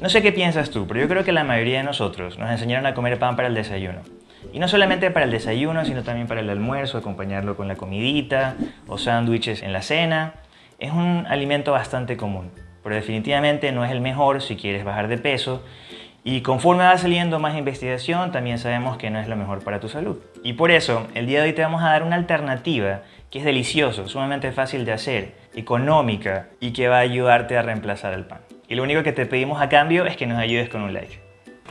No sé qué piensas tú, pero yo creo que la mayoría de nosotros nos enseñaron a comer pan para el desayuno. Y no solamente para el desayuno, sino también para el almuerzo, acompañarlo con la comidita o sándwiches en la cena. Es un alimento bastante común, pero definitivamente no es el mejor si quieres bajar de peso. Y conforme va saliendo más investigación, también sabemos que no es lo mejor para tu salud. Y por eso, el día de hoy te vamos a dar una alternativa que es delicioso, sumamente fácil de hacer, económica y que va a ayudarte a reemplazar el pan. Y lo único que te pedimos a cambio es que nos ayudes con un like.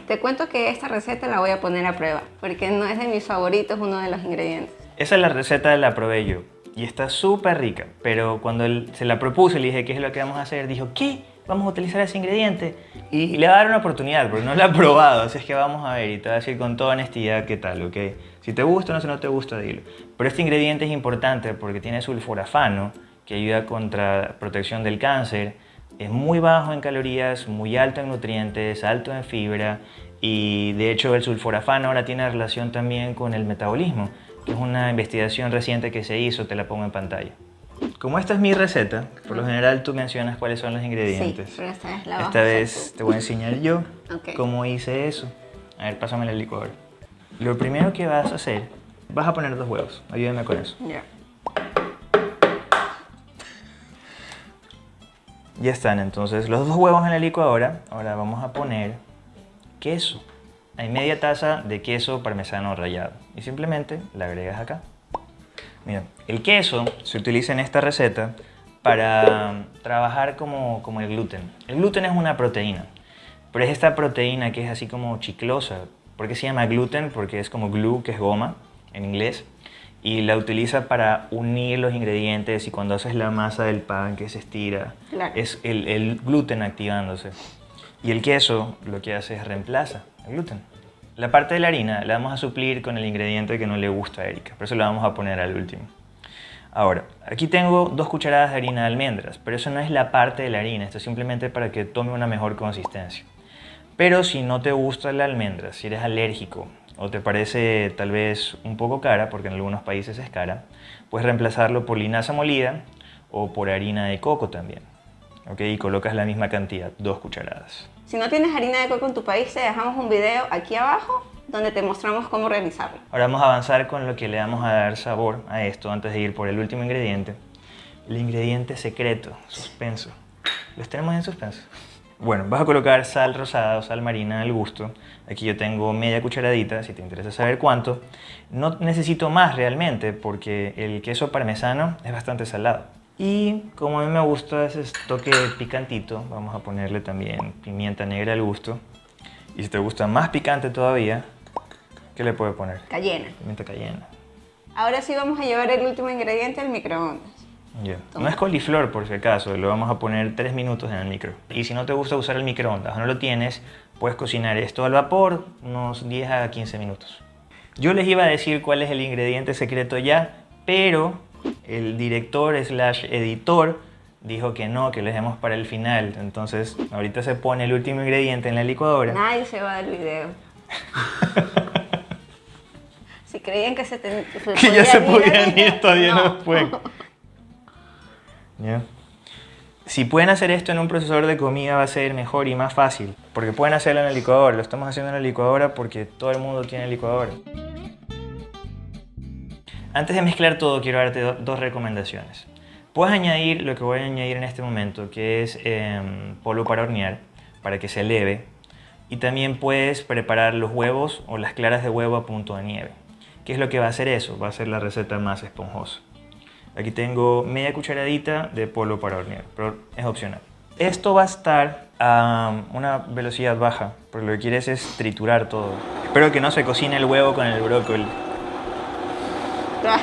Te cuento que esta receta la voy a poner a prueba, porque no es de mis favoritos uno de los ingredientes. Esa es la receta, la probé yo y está súper rica, pero cuando él se la propuse y le dije qué es lo que vamos a hacer, dijo, ¿qué? Vamos a utilizar ese ingrediente y le va a dar una oportunidad, porque no la ha probado, así es que vamos a ver y te voy a decir con toda honestidad qué tal, ¿ok? Si te gusta o no, si no te gusta, dilo. Pero este ingrediente es importante porque tiene sulforafano, que ayuda contra protección del cáncer, es muy bajo en calorías, muy alto en nutrientes, alto en fibra y de hecho el sulforafano ahora tiene relación también con el metabolismo, que es una investigación reciente que se hizo, te la pongo en pantalla. Como esta es mi receta, por lo general tú mencionas cuáles son los ingredientes. Sí, pero esta vez la Esta vez te voy a enseñar yo cómo hice eso. A ver, pásame la licuadora. Lo primero que vas a hacer, vas a poner dos huevos. Ayúdame con eso. Ya. Ya están, entonces los dos huevos en la licuadora. Ahora vamos a poner queso. Hay media taza de queso parmesano rallado. Y simplemente la agregas acá. Mira, el queso se utiliza en esta receta para trabajar como, como el gluten. El gluten es una proteína, pero es esta proteína que es así como chiclosa. ¿Por qué se llama gluten? Porque es como glue, que es goma en inglés y la utiliza para unir los ingredientes y cuando haces la masa del pan que se estira, es el, el, gluten activándose. Y el queso lo que hace es reemplaza el gluten. La parte de la harina la vamos a suplir con el ingrediente que no le gusta a Erika, por eso la vamos a poner al último. Ahora, aquí tengo dos cucharadas de harina de almendras, pero eso no es la parte de la harina, esto es simplemente para que tome una mejor consistencia. Pero si no te gusta la almendra, si eres alérgico o te parece tal vez un poco cara, porque en algunos países es cara, puedes reemplazarlo por linaza molida o por harina de coco también. ¿ok? Y colocas la misma cantidad, dos cucharadas. Si no tienes harina de coco en tu país, te dejamos un video aquí abajo donde te mostramos cómo realizarlo. Ahora vamos a avanzar con lo que le vamos a dar sabor a esto antes de ir por el último ingrediente. El ingrediente secreto, suspenso. ¿Los tenemos en suspenso? Bueno, vas a colocar sal rosada o sal marina al gusto. Aquí yo tengo media cucharadita, si te interesa saber cuánto. No necesito más realmente porque el queso parmesano es bastante salado. Y como a mí me gusta ese toque picantito, vamos a ponerle también pimienta negra al gusto. Y si te gusta más picante todavía, ¿qué le puedes poner? Cayena. Pimienta cayena. Ahora sí vamos a llevar el último ingrediente al microondas. No es coliflor por si acaso, lo vamos a poner 3 minutos en el micro. Y si no te gusta usar el microondas o no lo tienes, puedes cocinar esto al vapor unos 10 a 15 minutos. Yo les iba a decir cuál es el ingrediente secreto ya, pero el director slash editor dijo que no, que lo dejemos para el final. Entonces ahorita se pone el último ingrediente en la licuadora. Nadie se va del video. si creían que se, te, que ya se podían ir, todavía no, no si pueden hacer esto en un procesador de comida va a ser mejor y más fácil, porque pueden hacerlo en el licuadora. Lo estamos haciendo en la licuadora porque todo el mundo tiene licuadora. Antes de mezclar todo, quiero darte dos recomendaciones. Puedes añadir lo que voy a añadir en este momento, que es em, polvo para hornear, para que se eleve. Y también puedes preparar los huevos o las claras de huevo a punto de nieve. ¿Qué es lo que va a hacer eso? Va a ser la receta más esponjosa. Aquí tengo media cucharadita de polvo para hornear, pero es opcional. Esto va a estar a una velocidad baja, porque lo que quieres es triturar todo. Espero que no se cocine el huevo con el brócoli. Ah.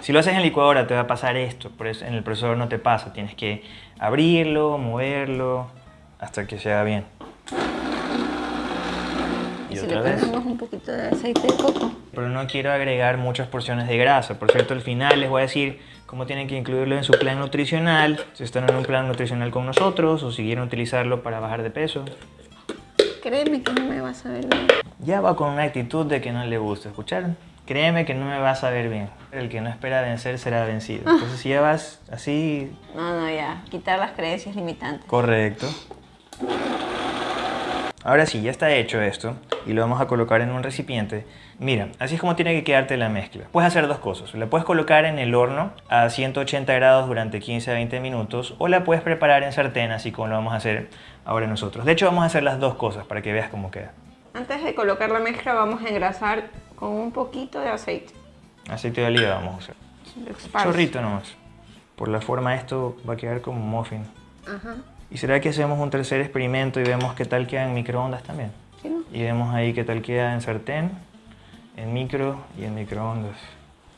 Si lo haces en licuadora te va a pasar esto, por eso en el procesador no te pasa. Tienes que abrirlo, moverlo, hasta que se haga bien. ¿Y, si le ponemos un poquito de aceite de coco? Pero no quiero agregar muchas porciones de grasa. Por cierto, al final les voy a decir cómo tienen que incluirlo en su plan nutricional, si están en un plan nutricional con nosotros o si quieren utilizarlo para bajar de peso. Créeme que no me vas a ver bien. Ya va con una actitud de que no le gusta, ¿escucharon? Créeme que no me vas a ver bien. El que no espera vencer será vencido. Entonces si ya vas así... No, no, ya. Quitar las creencias limitantes. Correcto. Ahora sí, ya está hecho esto y lo vamos a colocar en un recipiente. Mira, así es como tiene que quedarte la mezcla. Puedes hacer dos cosas. La puedes colocar en el horno a 180 grados durante 15 a 20 minutos o la puedes preparar en sartén, así como lo vamos a hacer ahora nosotros. De hecho, vamos a hacer las dos cosas para que veas cómo queda. Antes de colocar la mezcla vamos a engrasar con un poquito de aceite. Aceite de oliva vamos a usar. Chorrito nomás. Por la forma esto va a quedar como un muffin. Ajá. ¿Y será que hacemos un tercer experimento y vemos qué tal queda en microondas también? ¿Sí, no? Y vemos ahí qué tal queda en sartén, en micro y en microondas.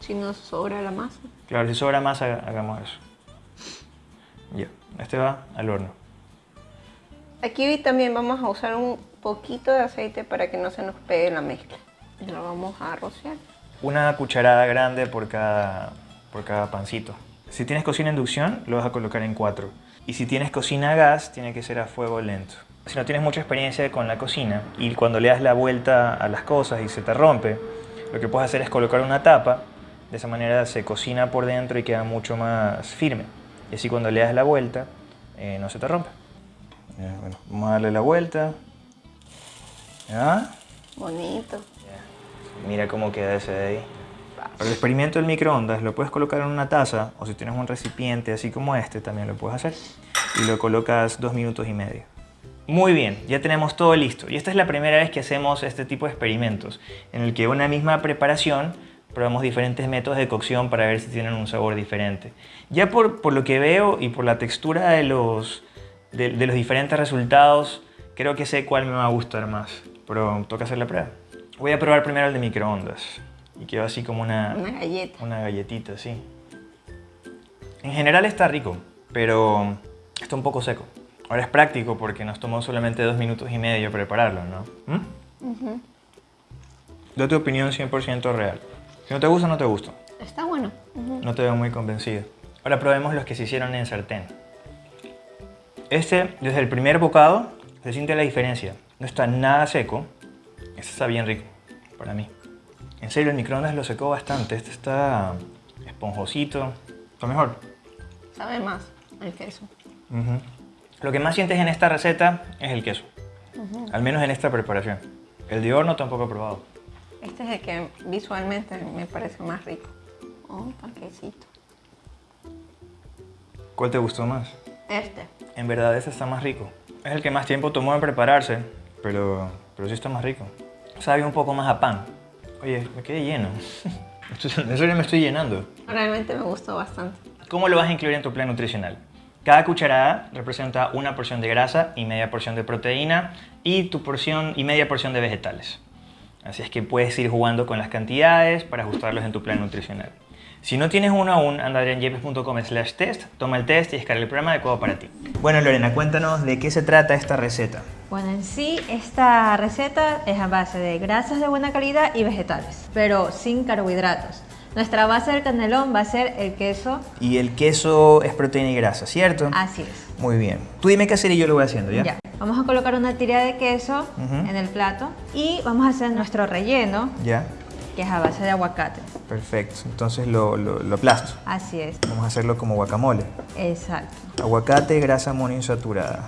Si nos sobra la masa. Claro, si sobra haga- hagamos eso. Ya, este va al horno. Aquí también vamos a usar un poquito de aceite para que no se nos pegue la mezcla. Y lo vamos a rociar. Una cucharada grande por cada, por cada pancito. Si tienes cocina inducción, lo vas a colocar en cuatro. Y si tienes cocina a gas, tiene que ser a fuego lento. Si no tienes mucha experiencia con la cocina y cuando le das la vuelta a las cosas y se te rompe, lo que puedes hacer es colocar una tapa. De esa manera se cocina por dentro y queda mucho más firme. Y así cuando le das la vuelta, eh, no se te rompe. Ya, bueno, vamos a darle la vuelta. ¿Ya? Bonito. Mira cómo queda ese de ahí. Para el experimento del microondas lo puedes colocar en una taza o si tienes un recipiente así como este también lo puedes hacer. Y lo colocas dos minutos y medio. Muy bien, ya tenemos todo listo. Y esta es la primera vez que hacemos este tipo de experimentos en el que una misma preparación probamos diferentes métodos de cocción para ver si tienen un sabor diferente. Ya por, por lo que veo y por la textura de los, de los diferentes resultados, creo que sé cuál me va a gustar más. Pero toca hacer la prueba. Voy a probar primero el de microondas. Y quedó así como una, Una galleta. una galletita, sí. En general está rico, pero está un poco seco. Ahora es práctico porque nos tomó solamente dos minutos y medio prepararlo, ¿no? ¿Mm? Da tu opinión 100% real. Si no te gusta, no te gusta. Está bueno. No te veo muy convencido. Ahora probemos los que se hicieron en sartén. Este, desde el primer bocado, se siente la diferencia. No está nada seco. Este está bien rico, para mí. En serio, el microondas lo secó bastante. Este está esponjosito. Está mejor. Sabe más el queso. Lo que más sientes en esta receta es el queso. Al menos en esta preparación. El de horno tampoco he probado. Este es el que visualmente me parece más rico. Oh, Un panquecito. ¿Cuál te gustó más? Este. En verdad, este está más rico. Es el que más tiempo tomó en prepararse, pero, pero sí está más rico. Sabe un poco más a pan. Oye, me quedé lleno. En serio me estoy llenando. Realmente me gustó bastante. ¿Cómo lo vas a incluir en tu plan nutricional? Cada cucharada representa una porción de grasa y media porción de proteína y tu porción y media porción de vegetales. Así es que puedes ir jugando con las cantidades para ajustarlos en tu plan nutricional. Si no tienes uno aún, anda a adrianyepes.com slash test, toma el test y descarga el programa adecuado para ti. Bueno Lorena, cuéntanos de qué se trata esta receta. Bueno, en sí esta receta es a base de grasas de buena calidad y vegetales, pero sin carbohidratos. Nuestra base del canelón va a ser el queso, Y el queso es proteína y grasa, ¿cierto? así es. Muy bien. Tú dime qué hacer y yo lo voy haciendo, ¿ya? Ya. Vamos a colocar una tira de queso en el plato y vamos a hacer nuestro relleno, Ya. Que es a base de aguacate. Perfecto. Entonces lo, lo, lo aplasto. Así es, Vamos a hacerlo como guacamole. exacto. Aguacate, grasa monoinsaturada.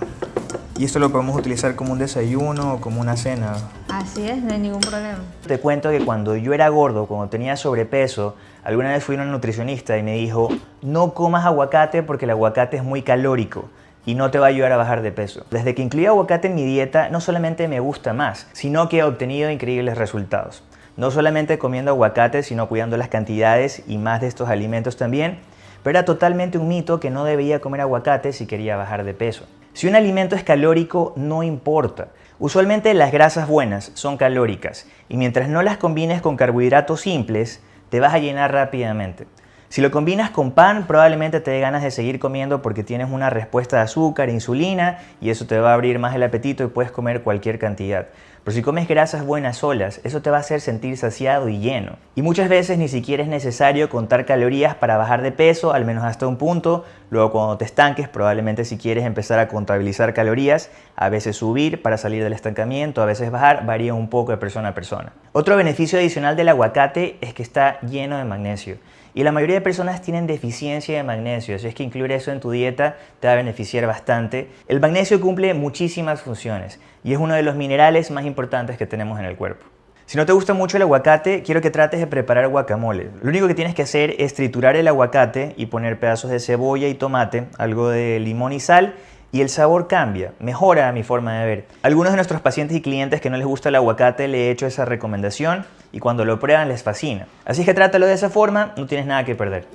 Y esto lo podemos utilizar como un desayuno o como una cena. Así es, no hay ningún problema. Te cuento que cuando yo era gordo, cuando tenía sobrepeso, alguna vez fui a una nutricionista y me dijo, no comas aguacate porque el aguacate es muy calórico y no te va a ayudar a bajar de peso. Desde que incluí aguacate en mi dieta, no solamente me gusta más, sino que he obtenido increíbles resultados. No solamente comiendo aguacate, sino cuidando las cantidades y más de estos alimentos también, pero era totalmente un mito que no debía comer aguacate si quería bajar de peso. Si un alimento es calórico, no importa. Usualmente las grasas buenas son calóricas y mientras no las combines con carbohidratos simples, te vas a llenar rápidamente. Si lo combinas con pan, probablemente te dé ganas de seguir comiendo porque tienes una respuesta de azúcar, insulina y eso te va a abrir más el apetito y puedes comer cualquier cantidad. Pero si comes grasas buenas solas, eso te va a hacer sentir saciado y lleno. Y muchas veces ni siquiera es necesario contar calorías para bajar de peso, al menos hasta un punto. Luego cuando te estanques, probablemente si quieres empezar a contabilizar calorías, a veces subir para salir del estancamiento, a veces bajar, varía un poco de persona a persona. Otro beneficio adicional del aguacate es que está lleno de magnesio. Y la mayoría de personas tienen deficiencia de magnesio, así es que incluir eso en tu dieta te va a beneficiar bastante. El magnesio cumple muchísimas funciones y es uno de los minerales más importantes que tenemos en el cuerpo. Si no te gusta mucho el aguacate, quiero que trates de preparar guacamole. Lo único que tienes que hacer es triturar el aguacate y poner pedazos de cebolla y tomate, algo de limón y sal y el sabor cambia, mejora a mi forma de ver. algunos de nuestros pacientes y clientes que no les gusta el aguacate le he hecho esa recomendación y cuando lo prueban les fascina. Así que trátalo de esa forma, no tienes nada que perder.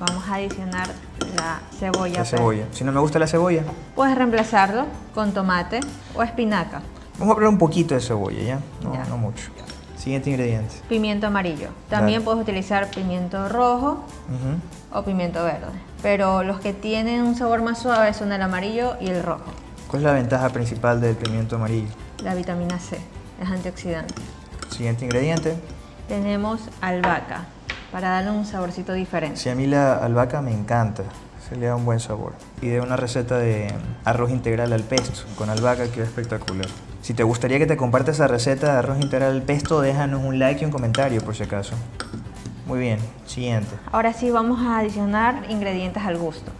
Vamos a adicionar la cebolla. La pues. cebolla. Si no me gusta la cebolla. Puedes reemplazarlo con tomate o espinaca. Vamos a poner un poquito de cebolla, ¿ya? No, mucho. Siguiente ingrediente. Pimiento amarillo. También puedes utilizar pimiento rojo o pimiento verde. Pero los que tienen un sabor más suave son el amarillo y el rojo. ¿Cuál es la ventaja principal del pimiento amarillo? La vitamina C. Es antioxidante. Siguiente ingrediente. Tenemos albahaca, para darle un saborcito diferente. Sí, a mí la albahaca me encanta, se le da un buen sabor. Y de una receta de arroz integral al pesto con albahaca queda espectacular. Si te gustaría que te comparte esa receta de arroz integral al pesto, déjanos un like y un comentario por si acaso. Muy bien, siguiente. Ahora sí vamos a adicionar ingredientes al gusto.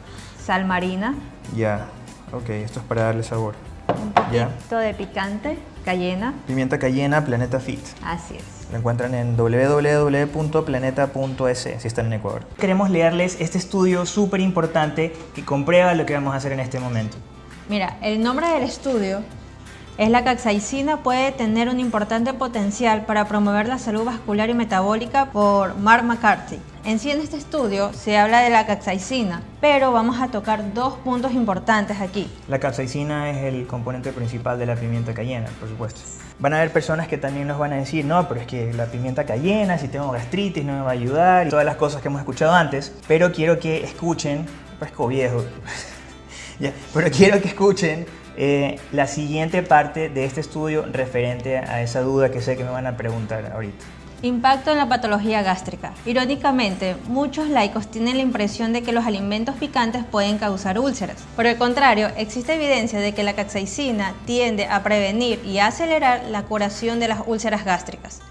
Sal marina. Ya, ok, esto es para darle sabor. Un poquito de picante, cayena. Pimienta cayena, Planeta Fit. Así es. Lo encuentran en www.planeta.es si están en Ecuador. Queremos leerles este estudio súper importante que comprueba lo que vamos a hacer en este momento. Mira, el nombre del estudio es la capsaicina puede tener un importante potencial para promover la salud vascular y metabólica por Mark McCarthy. En sí en este estudio se habla de la capsaicina, pero vamos a tocar dos puntos importantes aquí. La capsaicina es el componente principal de la pimienta cayena, por supuesto. Van a haber personas que también nos van a decir, no, pero es que la pimienta cayena, si tengo gastritis, no me va a ayudar, y todas las cosas que hemos escuchado antes, pero quiero que escuchen, fresco viejo, pero quiero que escuchen eh, la siguiente parte de este estudio referente a esa duda que sé que me van a preguntar ahorita. Impacto en la patología gástrica. Irónicamente, muchos laicos tienen la impresión de que los alimentos picantes pueden causar úlceras. Por el contrario, existe evidencia de que la capsaicina tiende a prevenir y acelerar la curación de las úlceras gástricas.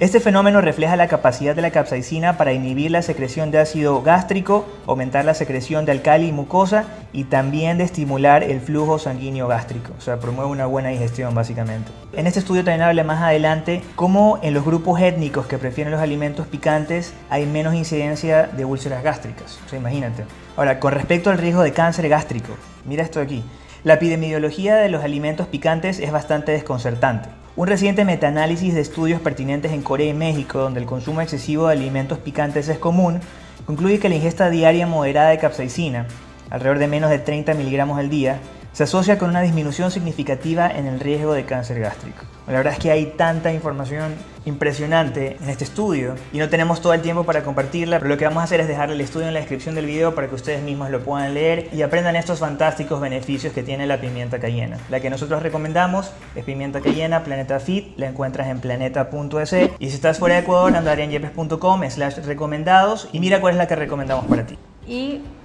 Este fenómeno refleja la capacidad de la capsaicina para inhibir la secreción de ácido gástrico, aumentar la secreción de alcali y mucosa y también de estimular el flujo sanguíneo gástrico, o sea, promueve una buena digestión básicamente. En este estudio también habla más adelante cómo en los grupos étnicos que prefieren los alimentos picantes hay menos incidencia de úlceras gástricas, o sea, imagínate. Ahora, con respecto al riesgo de cáncer gástrico, mira esto aquí. La epidemiología de los alimentos picantes es bastante desconcertante. Un reciente metaanálisis de estudios pertinentes en Corea y México, donde el consumo excesivo de alimentos picantes es común, concluye que la ingesta diaria moderada de capsaicina, alrededor de menos de 30 miligramos al día, se asocia con una disminución significativa en el riesgo de cáncer gástrico. La verdad es que hay tanta información impresionante en este estudio y no tenemos todo el tiempo para compartirla, pero lo que vamos a hacer es dejarle el estudio en la descripción del video para que ustedes mismos lo puedan leer y aprendan estos fantásticos beneficios que tiene la pimienta cayena. La que nosotros recomendamos es pimienta cayena Planeta Fit, la encuentras en planeta.es y si estás fuera de Ecuador anda a slash recomendados y mira cuál es la que recomendamos para ti.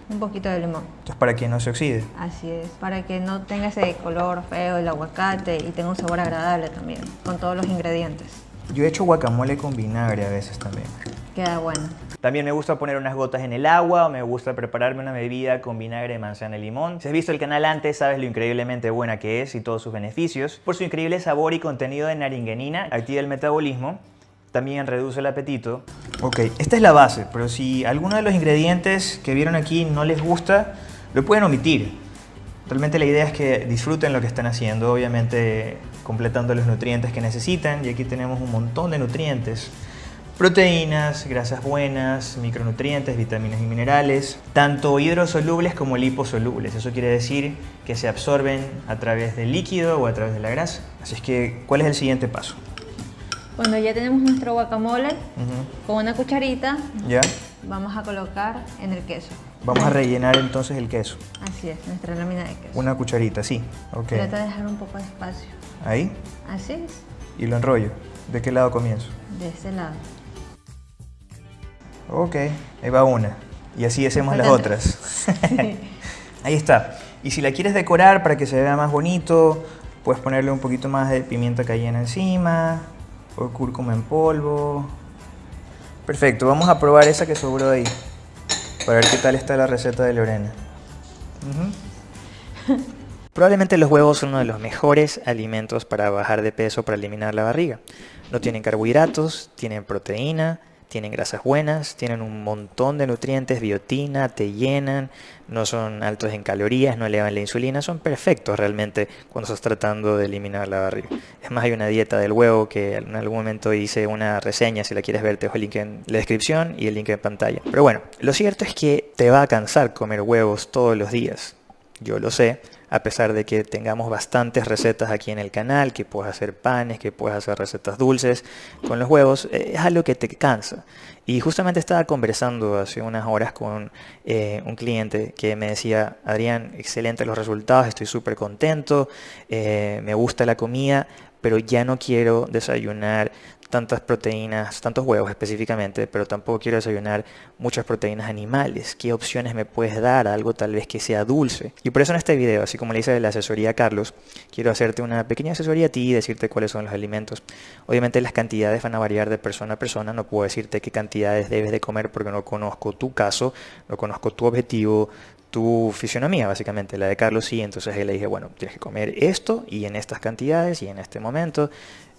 Un poquito de limón. Entonces, para que no se oxide. Así es, para que no tenga ese color feo el aguacate y tenga un sabor agradable también, con todos los ingredientes. Yo he hecho guacamole con vinagre a veces también. Queda bueno. También me gusta poner unas gotas en el agua o me gusta prepararme una bebida con vinagre de manzana y limón. Si has visto el canal antes, sabes lo increíblemente buena que es y todos sus beneficios. Por su increíble sabor y contenido de naringenina, activa el metabolismo también reduce el apetito. Ok, esta es la base, pero si alguno de los ingredientes que vieron aquí no les gusta, lo pueden omitir. Realmente la idea es que disfruten lo que están haciendo, obviamente completando los nutrientes que necesitan, y aquí tenemos un montón de nutrientes. Proteínas, grasas buenas, micronutrientes, vitaminas y minerales, tanto hidrosolubles como liposolubles. Eso quiere decir que se absorben a través del líquido o a través de la grasa. Así es que, ¿cuál es el siguiente paso? Cuando ya tenemos nuestro guacamole, con una cucharita, ¿Ya? vamos a colocar en el queso. Vamos a rellenar entonces el queso. Así es, nuestra lámina de queso. Una cucharita, sí. Okay. Trata de dejar un poco de espacio. ¿Ahí? Así es. Y lo enrollo. ¿De qué lado comienzo? De este lado. Ok, ahí va una. Y así hacemos las otras. ahí está. Y si la quieres decorar para que se vea más bonito, puedes ponerle un poquito más de pimienta cayena encima, o cúrcuma en polvo, Perfecto, vamos a probar esa que sobró ahí. Para ver qué tal está la receta de Lorena. Probablemente los huevos son uno de los mejores alimentos para bajar de peso, para eliminar la barriga. No tienen carbohidratos, tienen proteína, tienen grasas buenas, tienen un montón de nutrientes, biotina, te llenan, no son altos en calorías, no elevan la insulina, son perfectos realmente cuando estás tratando de eliminar la barriga. Es más, hay una dieta del huevo que en algún momento hice una reseña, si la quieres ver te dejo el link en la descripción y el link en pantalla. Pero bueno, lo cierto es que te va a cansar comer huevos todos los días, yo lo sé, a pesar de que tengamos bastantes recetas aquí en el canal, que puedes hacer panes, que puedes hacer recetas dulces con los huevos, eh, es algo que te cansa. Y justamente estaba conversando hace unas horas con eh, un cliente que me decía, Adrián, excelentes los resultados, estoy súper contento, eh, me gusta la comida, pero ya no quiero desayunar tantas proteínas, tantos huevos específicamente, pero tampoco quiero desayunar muchas proteínas animales. ¿Qué opciones me puedes dar? Algo tal vez que sea dulce. Y por eso en este video, así como le hice de la asesoría a Carlos, quiero hacerte una pequeña asesoría a ti y decirte cuáles son los alimentos. Obviamente las cantidades van a variar de persona a persona, no puedo decirte qué cantidades debes de comer porque no conozco tu caso, no conozco tu objetivo, tu fisionomía, básicamente, la de Carlos sí, entonces él le dije, bueno, tienes que comer esto y en estas cantidades y en este momento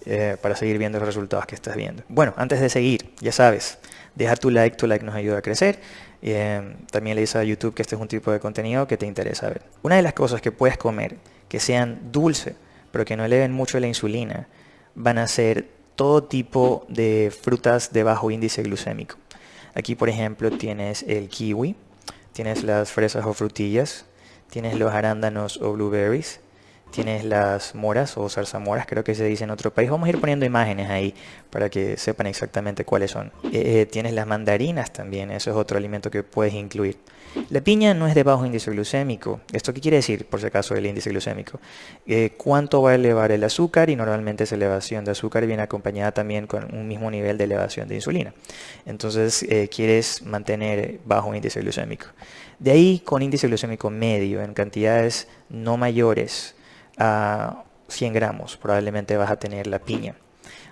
eh, para seguir viendo los resultados que estás viendo. Bueno, antes de seguir, ya sabes, deja tu like, tu like nos ayuda a crecer. Eh, también le dice a YouTube que este es un tipo de contenido que te interesa ver. Una de las cosas que puedes comer que sean dulce, pero que no eleven mucho la insulina, van a ser todo tipo de frutas de bajo índice glucémico. Aquí, por ejemplo, tienes el kiwi, tienes las fresas o frutillas, tienes los arándanos o blueberries, tienes las moras o zarzamoras, creo que se dice en otro país. Vamos a ir poniendo imágenes ahí para que sepan exactamente cuáles son. Eh, eh, tienes las mandarinas también, eso es otro alimento que puedes incluir. La piña no es de bajo índice glucémico. ¿Esto qué quiere decir, por si acaso, el índice glucémico? Eh, ¿Cuánto va a elevar el azúcar? Y normalmente esa elevación de azúcar viene acompañada también con un mismo nivel de elevación de insulina. Entonces, quieres mantener bajo índice glucémico. De ahí, con índice glucémico medio, en cantidades no mayores a 100 gramos, probablemente vas a tener la piña.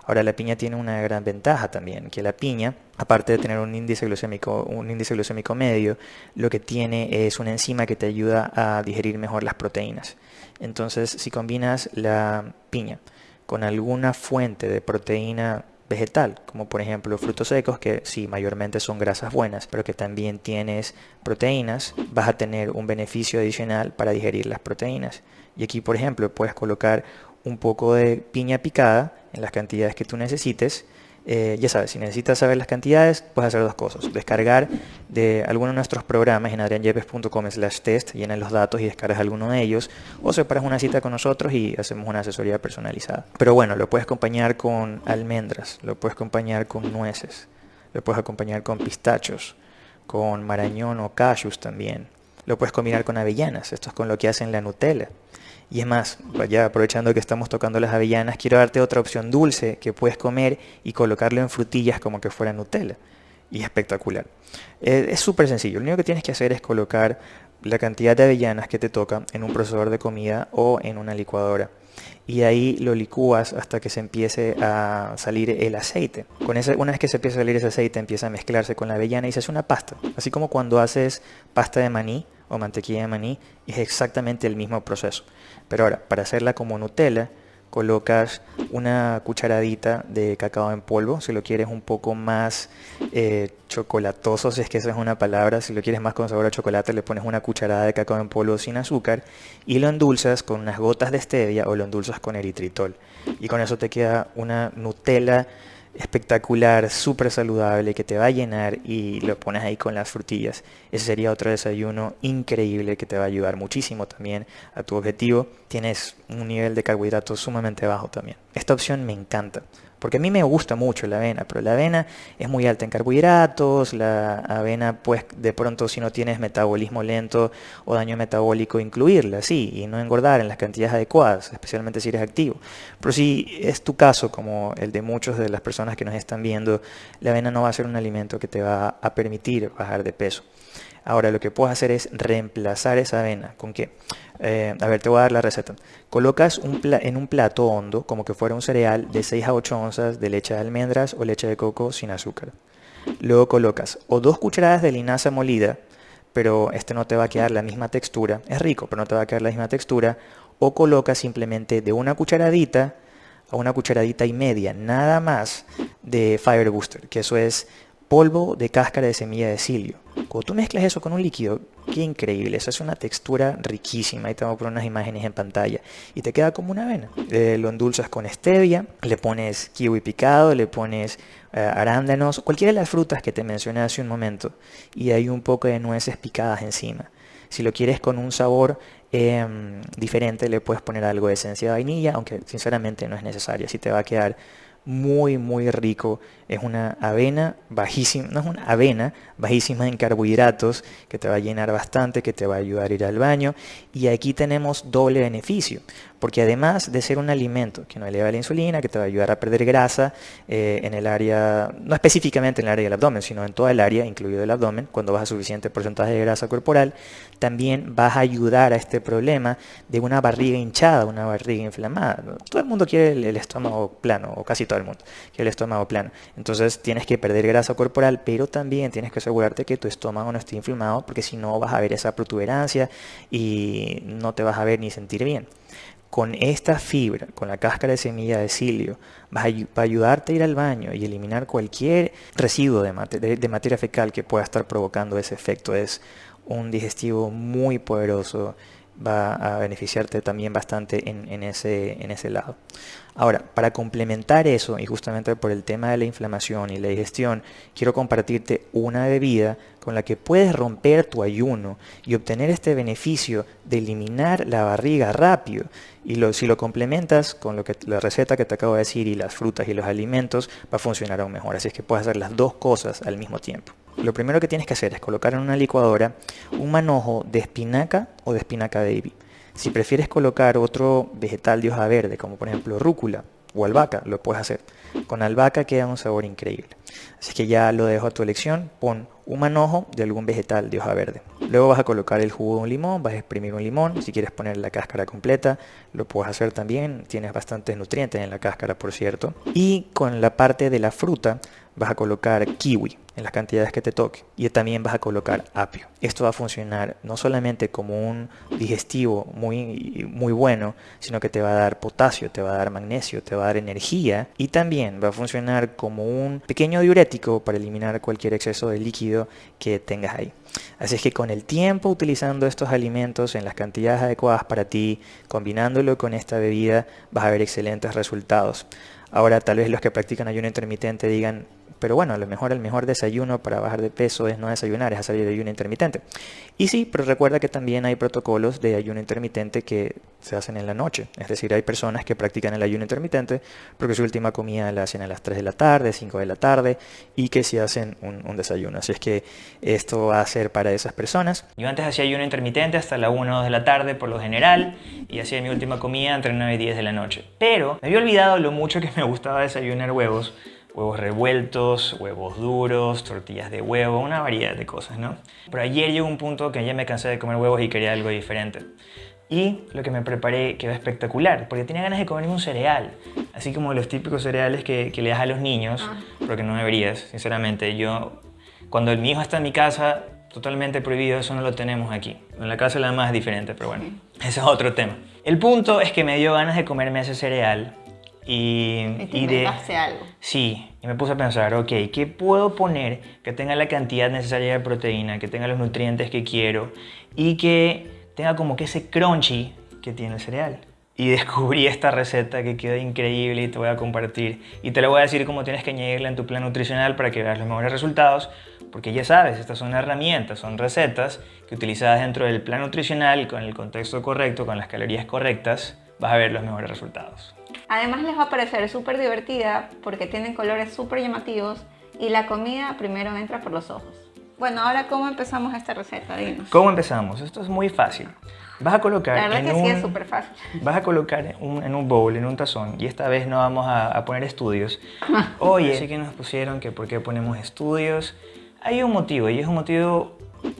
Ahora la piña tiene una gran ventaja también, que la piña, aparte de tener un índice glucémico, un índice glucémico medio, lo que tiene es una enzima que te ayuda a digerir mejor las proteínas. Entonces, si combinas la piña con alguna fuente de proteína vegetal, como por ejemplo frutos secos, que sí, mayormente son grasas buenas, pero que también tienes proteínas, vas a tener un beneficio adicional para digerir las proteínas. Y aquí, por ejemplo, puedes colocar un poco de piña picada en las cantidades que tú necesites. Eh, ya sabes, si necesitas saber las cantidades, puedes hacer dos cosas. Descargar de alguno de nuestros programas en adrianyepes.com slash test, llenas los datos y descargas alguno de ellos, o separas una cita con nosotros y hacemos una asesoría personalizada. Pero bueno, lo puedes acompañar con almendras, lo puedes acompañar con nueces, lo puedes acompañar con pistachos, con marañón o cashews también. Lo puedes combinar con avellanas, esto es con lo que hacen la Nutella. Y es más, ya aprovechando que estamos tocando las avellanas, quiero darte otra opción dulce que puedes comer y colocarlo en frutillas como que fuera Nutella. Y espectacular. Eh, es súper sencillo. Lo único que tienes que hacer es colocar la cantidad de avellanas que te toca en un procesador de comida o en una licuadora. Y ahí lo licúas hasta que se empiece a salir el aceite. Con ese, una vez que se empieza a salir ese aceite, empieza a mezclarse con la avellana y se hace una pasta. Así como cuando haces pasta de maní, o mantequilla de maní es exactamente el mismo proceso. Pero ahora, para hacerla como Nutella, colocas una cucharadita de cacao en polvo, si lo quieres un poco más eh, chocolatoso, si es que esa es una palabra, si lo quieres más con sabor a chocolate, le pones una cucharada de cacao en polvo sin azúcar y lo endulzas con unas gotas de stevia o lo endulzas con eritritol. Y con eso te queda una Nutella espectacular, súper saludable, que te va a llenar y lo pones ahí con las frutillas. Ese sería otro desayuno increíble que te va a ayudar muchísimo también a tu objetivo. Tienes un nivel de carbohidratos sumamente bajo también. Esta opción me encanta. Porque a mí me gusta mucho la avena, pero la avena es muy alta en carbohidratos, la avena pues de pronto si no tienes metabolismo lento o daño metabólico incluirla, sí, y no engordar en las cantidades adecuadas, especialmente si eres activo. Pero si es tu caso, como el de muchos de las personas que nos están viendo, la avena no va a ser un alimento que te va a permitir bajar de peso. Ahora lo que puedes hacer es reemplazar esa avena. ¿Con qué? Eh, a ver, te voy a dar la receta. Colocas en un plato hondo, como que fuera un cereal, de 6 a 8 onzas de leche de almendras o leche de coco sin azúcar. Luego colocas o dos cucharadas de linaza molida, pero este no te va a quedar la misma textura. Es rico, pero no te va a quedar la misma textura. O colocas simplemente de una cucharadita a una cucharadita y media, nada más de Fiber Booster, que eso es polvo de cáscara de semilla de cilio. Cuando tú mezclas eso con un líquido, qué increíble, eso es una textura riquísima. Ahí te voy a poner unas imágenes en pantalla y te queda como una avena. Eh, lo endulzas con stevia, le pones kiwi picado, le pones eh, arándanos, cualquiera de las frutas que te mencioné hace un momento y hay un poco de nueces picadas encima. Si lo quieres con un sabor em, diferente, le puedes poner algo de esencia de vainilla, aunque sinceramente no es necesario, así te va a quedar muy muy rico. Es una avena bajísima, no es una avena bajísima en carbohidratos que te va a llenar bastante, que te va a ayudar a ir al baño. Y aquí tenemos doble beneficio, porque además de ser un alimento que no eleva la insulina, que te va a ayudar a perder grasa eh, en el área, no específicamente en el área del abdomen, sino en toda el área, incluido el abdomen, cuando vas a suficiente porcentaje de grasa corporal, también vas a ayudar a este problema de una barriga hinchada, una barriga inflamada. Todo el mundo quiere el, estómago plano, o casi todo el mundo quiere el estómago plano. Entonces tienes que perder grasa corporal, pero también tienes que asegurarte que tu estómago no esté inflamado, porque si no vas a ver esa protuberancia y no te vas a ver ni sentir bien con esta fibra, con la cáscara de semilla de cilio, va a, ayudarte a ir al baño y eliminar cualquier residuo de, de, materia fecal que pueda estar provocando ese efecto. Es un digestivo muy poderoso, va a beneficiarte también bastante en, ese, en ese lado. Ahora, para complementar eso, y justamente por el tema de la inflamación y la digestión, quiero compartirte una bebida con la que puedes romper tu ayuno y obtener este beneficio de eliminar la barriga rápido. Y si lo complementas con lo que, la receta que te acabo de decir y las frutas y los alimentos, va a funcionar aún mejor. Así es que puedes hacer las dos cosas al mismo tiempo lo primero que tienes que hacer es colocar en una licuadora un manojo de espinaca o de espinaca baby. Si prefieres colocar otro vegetal de hoja verde, como por ejemplo rúcula o albahaca, lo puedes hacer. Con albahaca queda un sabor increíble. Así que ya lo dejo a tu elección. Pon un manojo de algún vegetal de hoja verde. Luego vas a colocar el jugo de un limón, vas a exprimir un limón. Si quieres poner la cáscara completa, lo puedes hacer también. Tienes bastantes nutrientes en la cáscara, por cierto. Y con la parte de la fruta vas a colocar kiwi en las cantidades que te toque y también vas a colocar apio. Esto va a funcionar no solamente como un digestivo muy, muy bueno, sino que te va a dar potasio, te va a dar magnesio, te va a dar energía y también va a funcionar como un pequeño diurético para eliminar cualquier exceso de líquido que tengas ahí. Así es que con el tiempo utilizando estos alimentos en las cantidades adecuadas para ti, combinándolo con esta bebida, vas a ver excelentes resultados. Ahora tal vez los que practican ayuno intermitente digan, pero bueno, a lo mejor el mejor desayuno para bajar de peso es no desayunar, es hacer de ayuno intermitente. Y sí, pero recuerda que también hay protocolos de ayuno intermitente que se hacen en la noche. Es decir, hay personas que practican el ayuno intermitente porque su última comida la hacen a las 3 de la tarde, 5 de la tarde y que si hacen un, desayuno. Así es que esto va a ser para esas personas. Yo antes hacía ayuno intermitente hasta la 1 o 2 de la tarde por lo general y hacía mi última comida entre 9 y 10 de la noche. Pero me había olvidado lo mucho que me gustaba desayunar huevos huevos revueltos, huevos duros, tortillas de huevo, una variedad de cosas, ¿no? Pero ayer llegó un punto que ya me cansé de comer huevos y quería algo diferente. Y lo que me preparé quedó espectacular, porque tenía ganas de comerme un cereal, así como los típicos cereales que, le das a los niños, ah. porque no deberías, sinceramente. Yo, cuando mi hijo está en mi casa, totalmente prohibido, eso no lo tenemos aquí. En la casa la más es diferente, pero bueno, ese es otro tema. El punto es que me dio ganas de comerme ese cereal y, y de, algo. Sí, y me puse a pensar, ok, ¿qué puedo poner que tenga la cantidad necesaria de proteína, que tenga los nutrientes que quiero y que tenga como que ese crunchy que tiene el cereal? Y descubrí esta receta que quedó increíble y te voy a compartir. Y te la voy a decir cómo tienes que añadirla en tu plan nutricional para que veas los mejores resultados. Porque ya sabes, estas son herramientas, son recetas que utilizadas dentro del plan nutricional, con el contexto correcto, con las calorías correctas, vas a ver los mejores resultados. Además les va a parecer súper divertida porque tienen colores súper llamativos y la comida primero entra por los ojos. Bueno, ahora ¿cómo empezamos esta receta? Dinos. ¿Cómo empezamos? Esto es muy fácil. Vas a colocar la verdad en que un, sí es súper fácil. Vas a colocar en un bowl, en un tazón, y esta vez no vamos a, poner estudios. Oye, sí que nos pusieron que por qué ponemos estudios. Hay un motivo, y es un motivo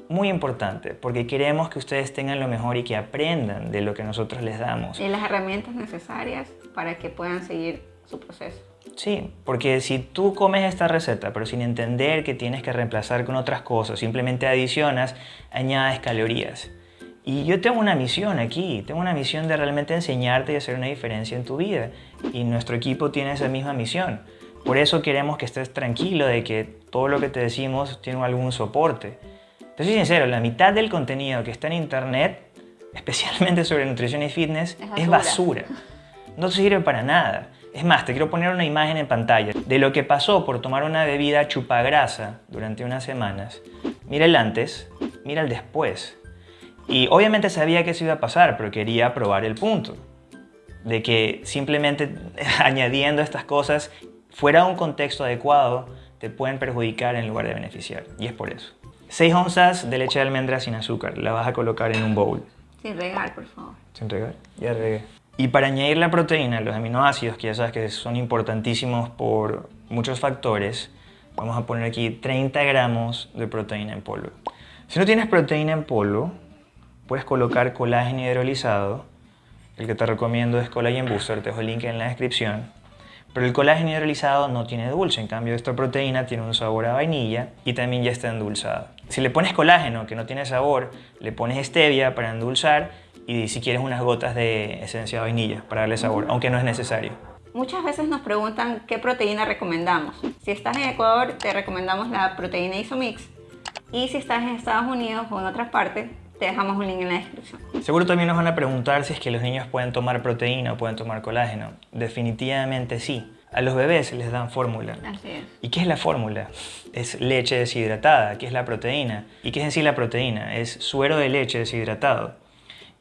muy importante, porque queremos que ustedes tengan lo mejor y que aprendan de lo que nosotros les damos. Y las herramientas necesarias para que puedan seguir su proceso. Sí, porque si tú comes esta receta, pero sin entender que tienes que reemplazar con otras cosas, simplemente adicionas, añades calorías. Y yo tengo una misión aquí, tengo una misión de realmente enseñarte y hacer una diferencia en tu vida. Y nuestro equipo tiene esa misma misión. Por eso queremos que estés tranquilo de que todo lo que te decimos tiene algún soporte. Te soy sincero, la mitad del contenido que está en internet, especialmente sobre nutrición y fitness, es basura. No sirve para nada. Es más, te quiero poner una imagen en pantalla de lo que pasó por tomar una bebida chupagrasa durante unas semanas. Mira el antes, mira el después. Y obviamente sabía que eso iba a pasar, pero quería probar el punto. De que simplemente añadiendo estas cosas fuera un contexto adecuado te pueden perjudicar en lugar de beneficiar. Y es por eso. 6 onzas de leche de almendra sin azúcar. La vas a colocar en un bowl. Sin regar, por favor. Sin regar. Ya regué. Y para añadir la proteína, los aminoácidos, que ya sabes que son importantísimos por muchos factores, vamos a poner aquí 30 gramos de proteína en polvo. Si no tienes proteína en polvo, puedes colocar colágeno hidrolizado. El que te recomiendo es Collagen Booster, te dejo el link en la descripción. Pero el colágeno hidrolizado no tiene dulce, en cambio esta proteína tiene un sabor a vainilla y también ya está endulzada. Si le pones colágeno que no tiene sabor, le pones stevia para endulzar y si quieres unas gotas de esencia de vainilla para darle sabor, aunque no es necesario. Muchas veces nos preguntan qué proteína recomendamos. Si estás en Ecuador, te recomendamos la proteína Isomix. Y si estás en Estados Unidos o en otras partes, te dejamos un link en la descripción. Seguro también nos van a preguntar si es que los niños pueden tomar proteína o pueden tomar colágeno. Definitivamente sí. A los bebés les dan fórmula. Así es. ¿Y qué es la fórmula? Es leche deshidratada. ¿Qué es la proteína? ¿Y qué es en sí la proteína? Es suero de leche deshidratado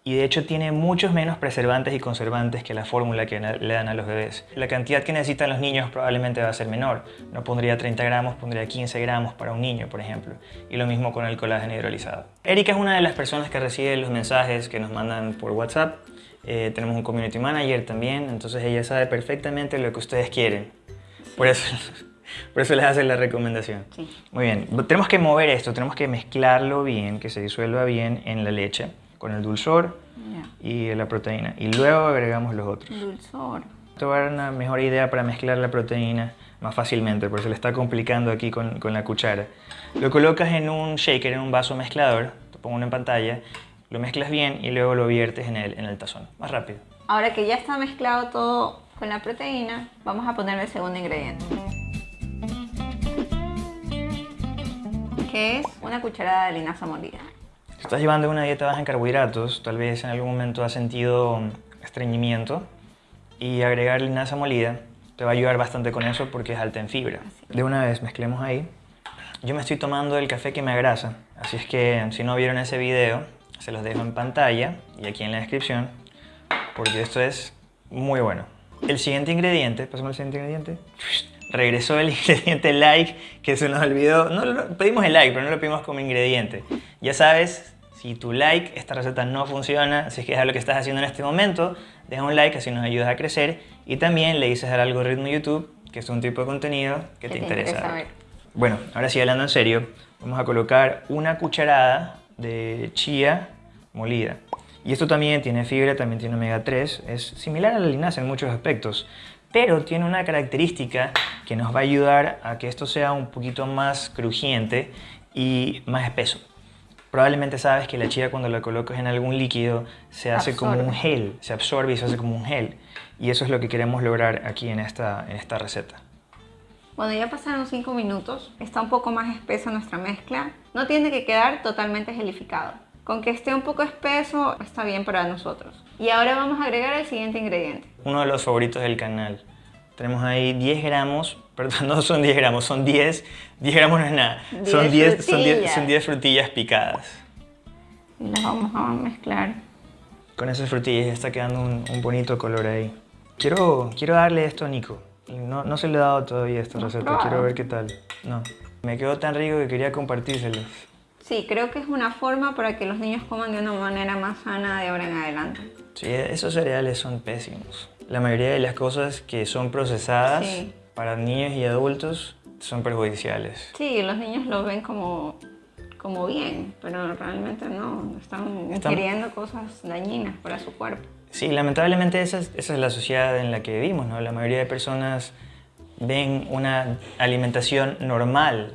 y de hecho tiene muchos menos preservantes y conservantes que la fórmula que le dan a los bebés. La cantidad que necesitan los niños probablemente va a ser menor. No pondría 30 gramos, pondría 15 gramos para un niño, por ejemplo. Y lo mismo con el colágeno hidrolizado. Erika es una de las personas que recibe los mensajes que nos mandan por WhatsApp. Eh, tenemos un community manager también, entonces ella sabe perfectamente lo que ustedes quieren. Por eso, por eso les hace la recomendación. Sí. Muy bien, tenemos que mover esto, tenemos que mezclarlo bien, que se disuelva bien en la leche con el dulzor y la proteína. Y luego agregamos los otros. Dulzor. Te voy a dar una mejor idea para mezclar la proteína más fácilmente, porque se le está complicando aquí con, con la cuchara. Lo colocas en un shaker, en un vaso mezclador, te pongo uno en pantalla, lo mezclas bien y luego lo viertes en el, en el tazón. Más rápido. Ahora que ya está mezclado todo con la proteína, vamos a ponerle el segundo ingrediente. Que es una cucharada de linaza molida. Estás llevando una dieta baja en carbohidratos, tal vez en algún momento has sentido estreñimiento y agregar linaza molida te va a ayudar bastante con eso porque es alta en fibra. De una vez mezclemos ahí. Yo me estoy tomando el café que me agrasa, así es que si no vieron ese video, se los dejo en pantalla y aquí en la descripción porque esto es muy bueno. El siguiente ingrediente, pasamos al siguiente ingrediente. Regresó el ingrediente like que se nos olvidó. No, lo- pedimos el like, pero no lo pedimos como ingrediente. Ya sabes, si tu like, esta receta no funciona, si es que es lo que estás haciendo en este momento, deja un like, así nos ayudas a crecer. Y también le dices al algoritmo YouTube que es un tipo de contenido que, te, interesa. ver. Bueno, ahora sí, hablando en serio, vamos a colocar una cucharada de chía molida. Y esto también tiene fibra, también tiene omega 3, es similar a la linaza en muchos aspectos, pero tiene una característica que nos va a ayudar a que esto sea un poquito más crujiente y más espeso. Probablemente sabes que la chía cuando la colocas en algún líquido se hace como un gel, se absorbe y se hace como un gel. Y eso es lo que queremos lograr aquí en esta, en esta receta. Bueno, ya pasaron 5 minutos, está un poco más espesa nuestra mezcla. No tiene que quedar totalmente gelificado. Con que esté un poco espeso está bien para nosotros. Y ahora vamos a agregar el siguiente ingrediente. uno de los favoritos del canal. Tenemos ahí 10 gramos, perdón, no son 10 gramos, son 10, 10 gramos no es nada, son 10 10, son 10, frutillas. son 10 frutillas picadas. Y las vamos a mezclar. Con esas frutillas está quedando un, un bonito color ahí. Quiero, quiero darle esto a Nico. No, no se le he dado todavía esta ¿No receta, quiero ver qué tal. No, me quedó tan rico que quería compartírselos. Sí, creo que es una forma para que los niños coman de una manera más sana de ahora en adelante. Sí, esos cereales son pésimos. La mayoría de las cosas que son procesadas Sí. para niños y adultos son perjudiciales. Sí, los niños lo ven como, como bien, pero realmente no. Están ingiriendo cosas dañinas para su cuerpo. Sí, lamentablemente esa es, esa es la sociedad en la que vivimos, ¿no? La mayoría de personas ven una alimentación normal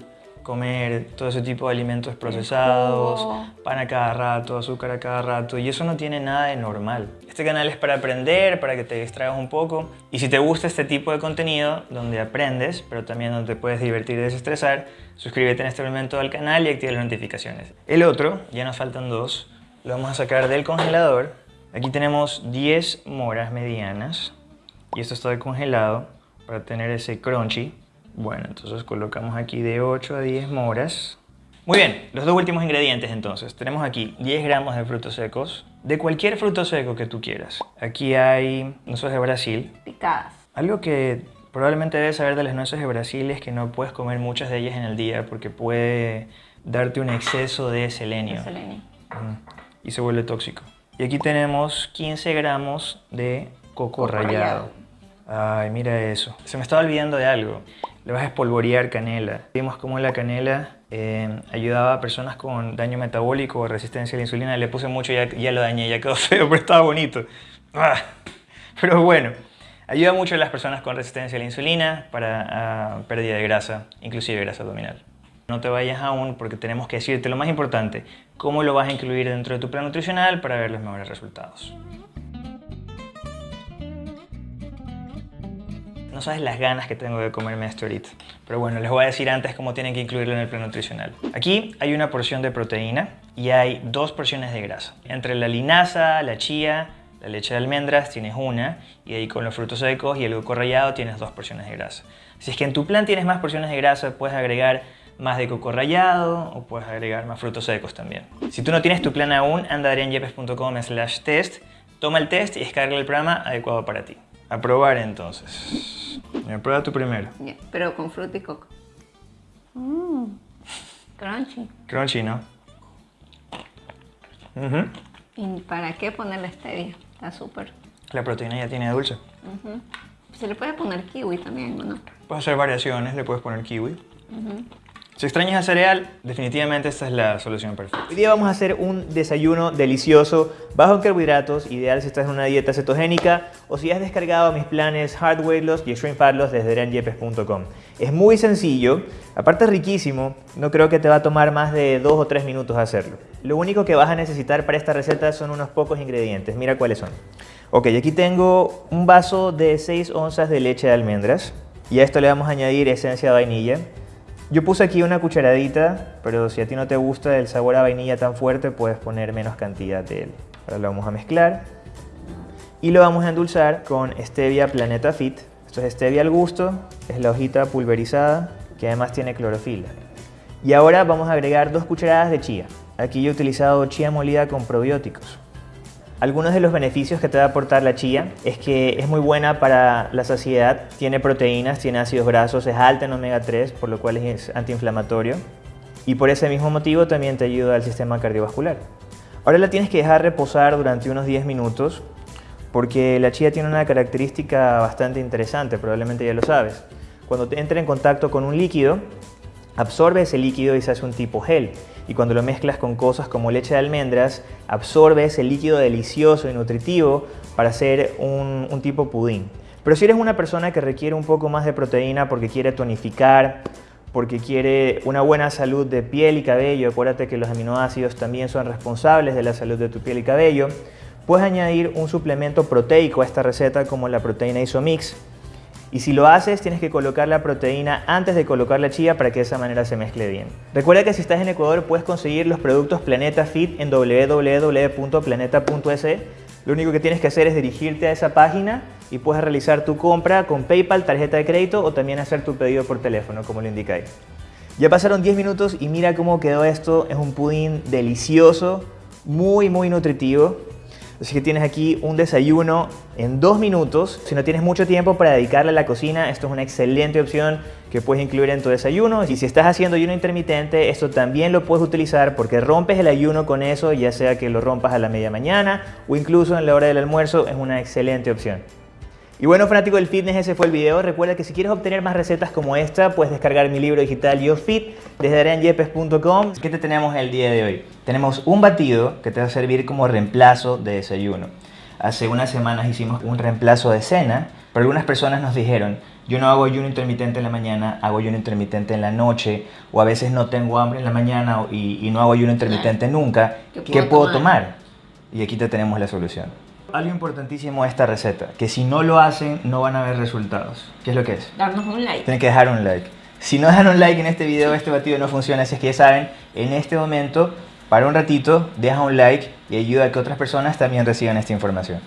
comer todo ese tipo de alimentos procesados, pan a cada rato, azúcar a cada rato, y eso no tiene nada de normal. Este canal es para aprender, para que te distraigas un poco, y si te gusta este tipo de contenido, donde aprendes, pero también donde te puedes divertir y desestresar, suscríbete en este momento al canal y activa las notificaciones. El otro, ya nos faltan dos, lo vamos a sacar del congelador. Aquí tenemos 10 moras medianas, y esto está congelado para tener ese crunchy. Bueno, entonces colocamos aquí de 8 a 10 moras. Muy bien, los dos últimos ingredientes entonces. Tenemos aquí 10 gramos de frutos secos, de cualquier fruto seco que tú quieras. Aquí hay nueces de Brasil. Picadas. Algo que probablemente debes saber de las nueces de Brasil es que no puedes comer muchas de ellas en el día porque puede darte un exceso de selenio. De selenio. Y se vuelve tóxico. Y aquí tenemos 15 gramos de coco, rallado. Ay, mira eso. Se me estaba olvidando de algo le vas a espolvorear canela. Vimos cómo la canela eh, ayudaba a personas con daño metabólico o resistencia a la insulina. Le puse mucho y ya, ya, lo dañé, ya quedó feo, pero estaba bonito. Ah, pero bueno, ayuda mucho a las personas con resistencia a la insulina para ah, pérdida de grasa, inclusive grasa abdominal. No te vayas aún porque tenemos que decirte lo más importante, cómo lo vas a incluir dentro de tu plan nutricional para ver los mejores resultados. No sabes las ganas que tengo de comerme esto ahorita. Pero bueno, les voy a decir antes cómo tienen que incluirlo en el plan nutricional. Aquí hay una porción de proteína y hay dos porciones de grasa. Entre la linaza, la chía, la leche de almendras tienes una y ahí con los frutos secos y el coco rallado tienes dos porciones de grasa. Si es que en tu plan tienes más porciones de grasa, puedes agregar más de coco rallado o puedes agregar más frutos secos también. Si tú no tienes tu plan aún, anda a slash test, toma el test y descarga el programa adecuado para ti. A probar entonces. Me prueba tu primero. pero con fruta y coco. Mmm. Crunchy. Crunchy, ¿no? ¿Y para qué ponerle stevia? Está súper. La proteína ya tiene dulce. Se le puede poner kiwi también, ¿no? Puedes hacer variaciones, le puedes poner kiwi. Si extrañas el cereal, definitivamente esta es la solución perfecta. Hoy día vamos a hacer un desayuno delicioso, bajo en carbohidratos, ideal si estás en una dieta cetogénica o si has descargado mis planes Hard Weight Loss y Extreme Fat Loss desde adrianyepes.com. Es muy sencillo, aparte es riquísimo, no creo que te va a tomar más de 2 o 3 minutos hacerlo. Lo único que vas a necesitar para esta receta son unos pocos ingredientes, mira cuáles son. Ok, aquí tengo un vaso de 6 onzas de leche de almendras y a esto le vamos a añadir esencia de vainilla, yo puse aquí una cucharadita, pero si a ti no te gusta el sabor a vainilla tan fuerte, puedes poner menos cantidad de él. Ahora lo vamos a mezclar y lo vamos a endulzar con Stevia Planeta Fit. Esto es Stevia al gusto, es la hojita pulverizada que además tiene clorofila. Y ahora vamos a agregar dos cucharadas de chía. Aquí yo he utilizado chía molida con probióticos. Algunos de los beneficios que te va a aportar la chía es que es muy buena para la saciedad, tiene proteínas, tiene ácidos grasos, es alta en omega 3, por lo cual es antiinflamatorio. Y por ese mismo motivo también te ayuda al sistema cardiovascular. Ahora la tienes que dejar reposar durante unos 10 minutos porque la chía tiene una característica bastante interesante, probablemente ya lo sabes. Cuando entra en contacto con un líquido, absorbe ese líquido y se hace un tipo gel y cuando lo mezclas con cosas como leche de almendras, absorbe ese líquido delicioso y nutritivo para hacer un, un tipo pudín. Pero si eres una persona que requiere un poco más de proteína porque quiere tonificar, porque quiere una buena salud de piel y cabello, acuérdate que los aminoácidos también son responsables de la salud de tu piel y cabello, puedes añadir un suplemento proteico a esta receta como la proteína Isomix, y si lo haces, tienes que colocar la proteína antes de colocar la chía para que de esa manera se mezcle bien. Recuerda que si estás en Ecuador puedes conseguir los productos Planeta Fit en www.planeta.es. Lo único que tienes que hacer es dirigirte a esa página y puedes realizar tu compra con PayPal, tarjeta de crédito o también hacer tu pedido por teléfono, como lo indica ahí. Ya pasaron 10 minutos y mira cómo quedó esto. Es un pudín delicioso, muy muy nutritivo. Así que tienes aquí un desayuno en dos minutos. Si no tienes mucho tiempo para dedicarle a la cocina, esto es una excelente opción que puedes incluir en tu desayuno. Y si estás haciendo ayuno intermitente, esto también lo puedes utilizar porque rompes el ayuno con eso, ya sea que lo rompas a la media mañana o incluso en la hora del almuerzo, es una excelente opción. Y bueno, fanático del fitness, ese fue el video. Recuerda que si quieres obtener más recetas como esta, puedes descargar mi libro digital Yo Fit desde areanyepes.com. ¿Qué te tenemos el día de hoy? Tenemos un batido que te va a servir como reemplazo de desayuno. Hace unas semanas hicimos un reemplazo de cena Pero algunas personas nos dijeron, yo no hago ayuno intermitente en la mañana, hago ayuno intermitente en la noche, o a veces no tengo hambre en la mañana y, y no hago ayuno intermitente nunca. ¿Qué ¿Qué puedo puedo tomar? tomar? Y aquí te tenemos la solución. Algo importantísimo de esta receta, que si no lo hacen no van a ver resultados. ¿Qué es lo que es? Darnos un like. Tienen que dejar un like. Si no dejan un like en este video, este batido no funciona. Así es que ya saben, en este momento, para un ratito, deja un like y ayuda a que otras personas también reciban esta información.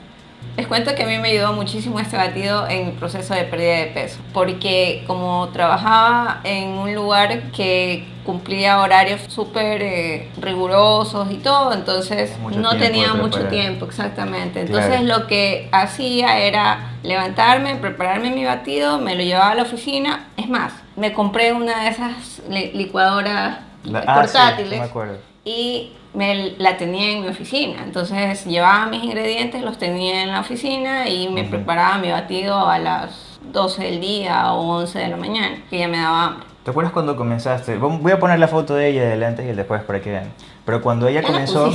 Les cuento que a mí me ayudó muchísimo este batido en mi proceso de pérdida de peso, porque como trabajaba en un lugar que cumplía horarios súper eh, rigurosos y todo, entonces Mucho no tenía mucho tiempo, exactamente. Entonces Claro. lo que hacía era levantarme, prepararme mi batido, me lo llevaba a la oficina. Es más, me compré una de esas li- licuadoras La- ah, sí, portátiles no me acuerdo. y me la tenía en mi oficina. Entonces llevaba mis ingredientes, los tenía en la oficina y me Ujú. preparaba mi batido a las 12 del día o 11 de la mañana, que ya me daba hambre. ¿Te acuerdas cuando comenzaste? Voy a poner la foto de ella del antes y el después para que vean. Pero cuando ella comenzó...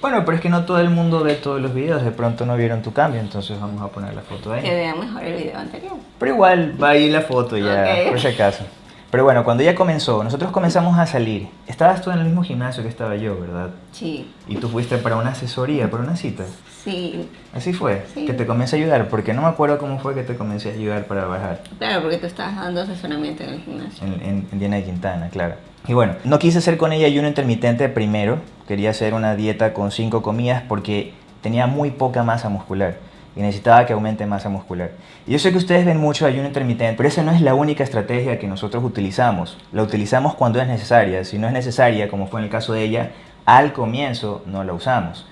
Bueno, pero es que no todo el mundo ve todos los videos, de pronto no vieron tu cambio, entonces vamos a poner la foto de Que ella. vean mejor el video anterior. Pero igual va ahí la foto ya, Ok. por si acaso. Pero bueno, cuando ella comenzó, nosotros comenzamos a salir. Estabas tú en el mismo gimnasio que estaba yo, ¿verdad? Sí, Y tú fuiste para una asesoría, para una cita. sí, Así fue, Sí. que te comencé a ayudar, porque no me acuerdo cómo fue que te comencé a ayudar para bajar. claro, porque tú estabas dando asesoramiento en el gimnasio. En, en, en Diana de Quintana, claro. Y bueno, no quise hacer con ella ayuno intermitente primero. Quería hacer una dieta con cinco comidas porque tenía muy poca masa muscular y necesitaba que aumente masa muscular. Y yo sé que ustedes ven mucho ayuno intermitente, pero esa no es la única estrategia que nosotros utilizamos. La utilizamos cuando es necesaria. Si no es necesaria, como fue en el caso de ella, al comienzo no la usamos.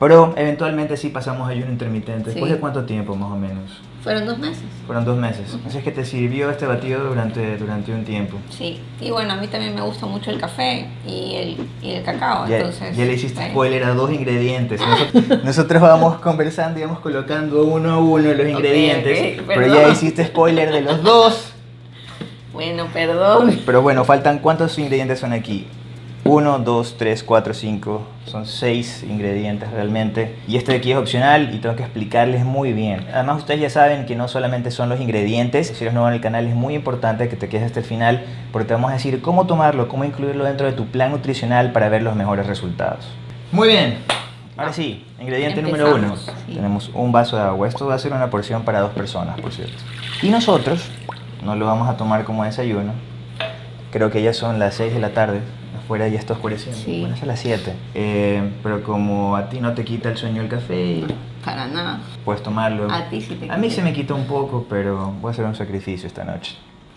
Pero eventualmente sí pasamos ayuno intermitente. ¿Después Sí. de cuánto tiempo más o menos? Fueron dos meses. Fueron dos meses. Así es que te sirvió este batido durante, durante un tiempo. Sí, y bueno, a mí también me gusta mucho el café y el, y el cacao, Ya, entonces... ya le hiciste spoiler a dos ingredientes. Nosotros, nosotros vamos conversando y vamos colocando uno a uno los ingredientes. ok, pero perdón. ya hiciste spoiler de los dos. Bueno, perdón. Pero bueno, faltan cuántos ingredientes son aquí. 1, 2, 3, 4, 5. Son 6 ingredientes realmente. Y este de aquí es opcional y tengo que explicarles muy bien. Además ustedes ya saben que no solamente son los ingredientes. Si eres nuevo en el canal es muy importante que te quedes hasta el final porque te vamos a decir cómo tomarlo, cómo incluirlo dentro de tu plan nutricional para ver los mejores resultados. Muy bien. Ahora sí, ingrediente número uno. Sí. Tenemos un vaso de agua. Esto va a ser una porción para dos personas, por cierto. Y nosotros no lo vamos a tomar como desayuno. Creo que ya son las 6 de la tarde. Afuera ya está oscureciendo. Sí. Bueno, es a las 7. Eh, pero como a ti no te quita el sueño el café, Para nada. puedes tomarlo. A ti sí te A mí se me quita un poco, pero voy a hacer un sacrificio esta noche.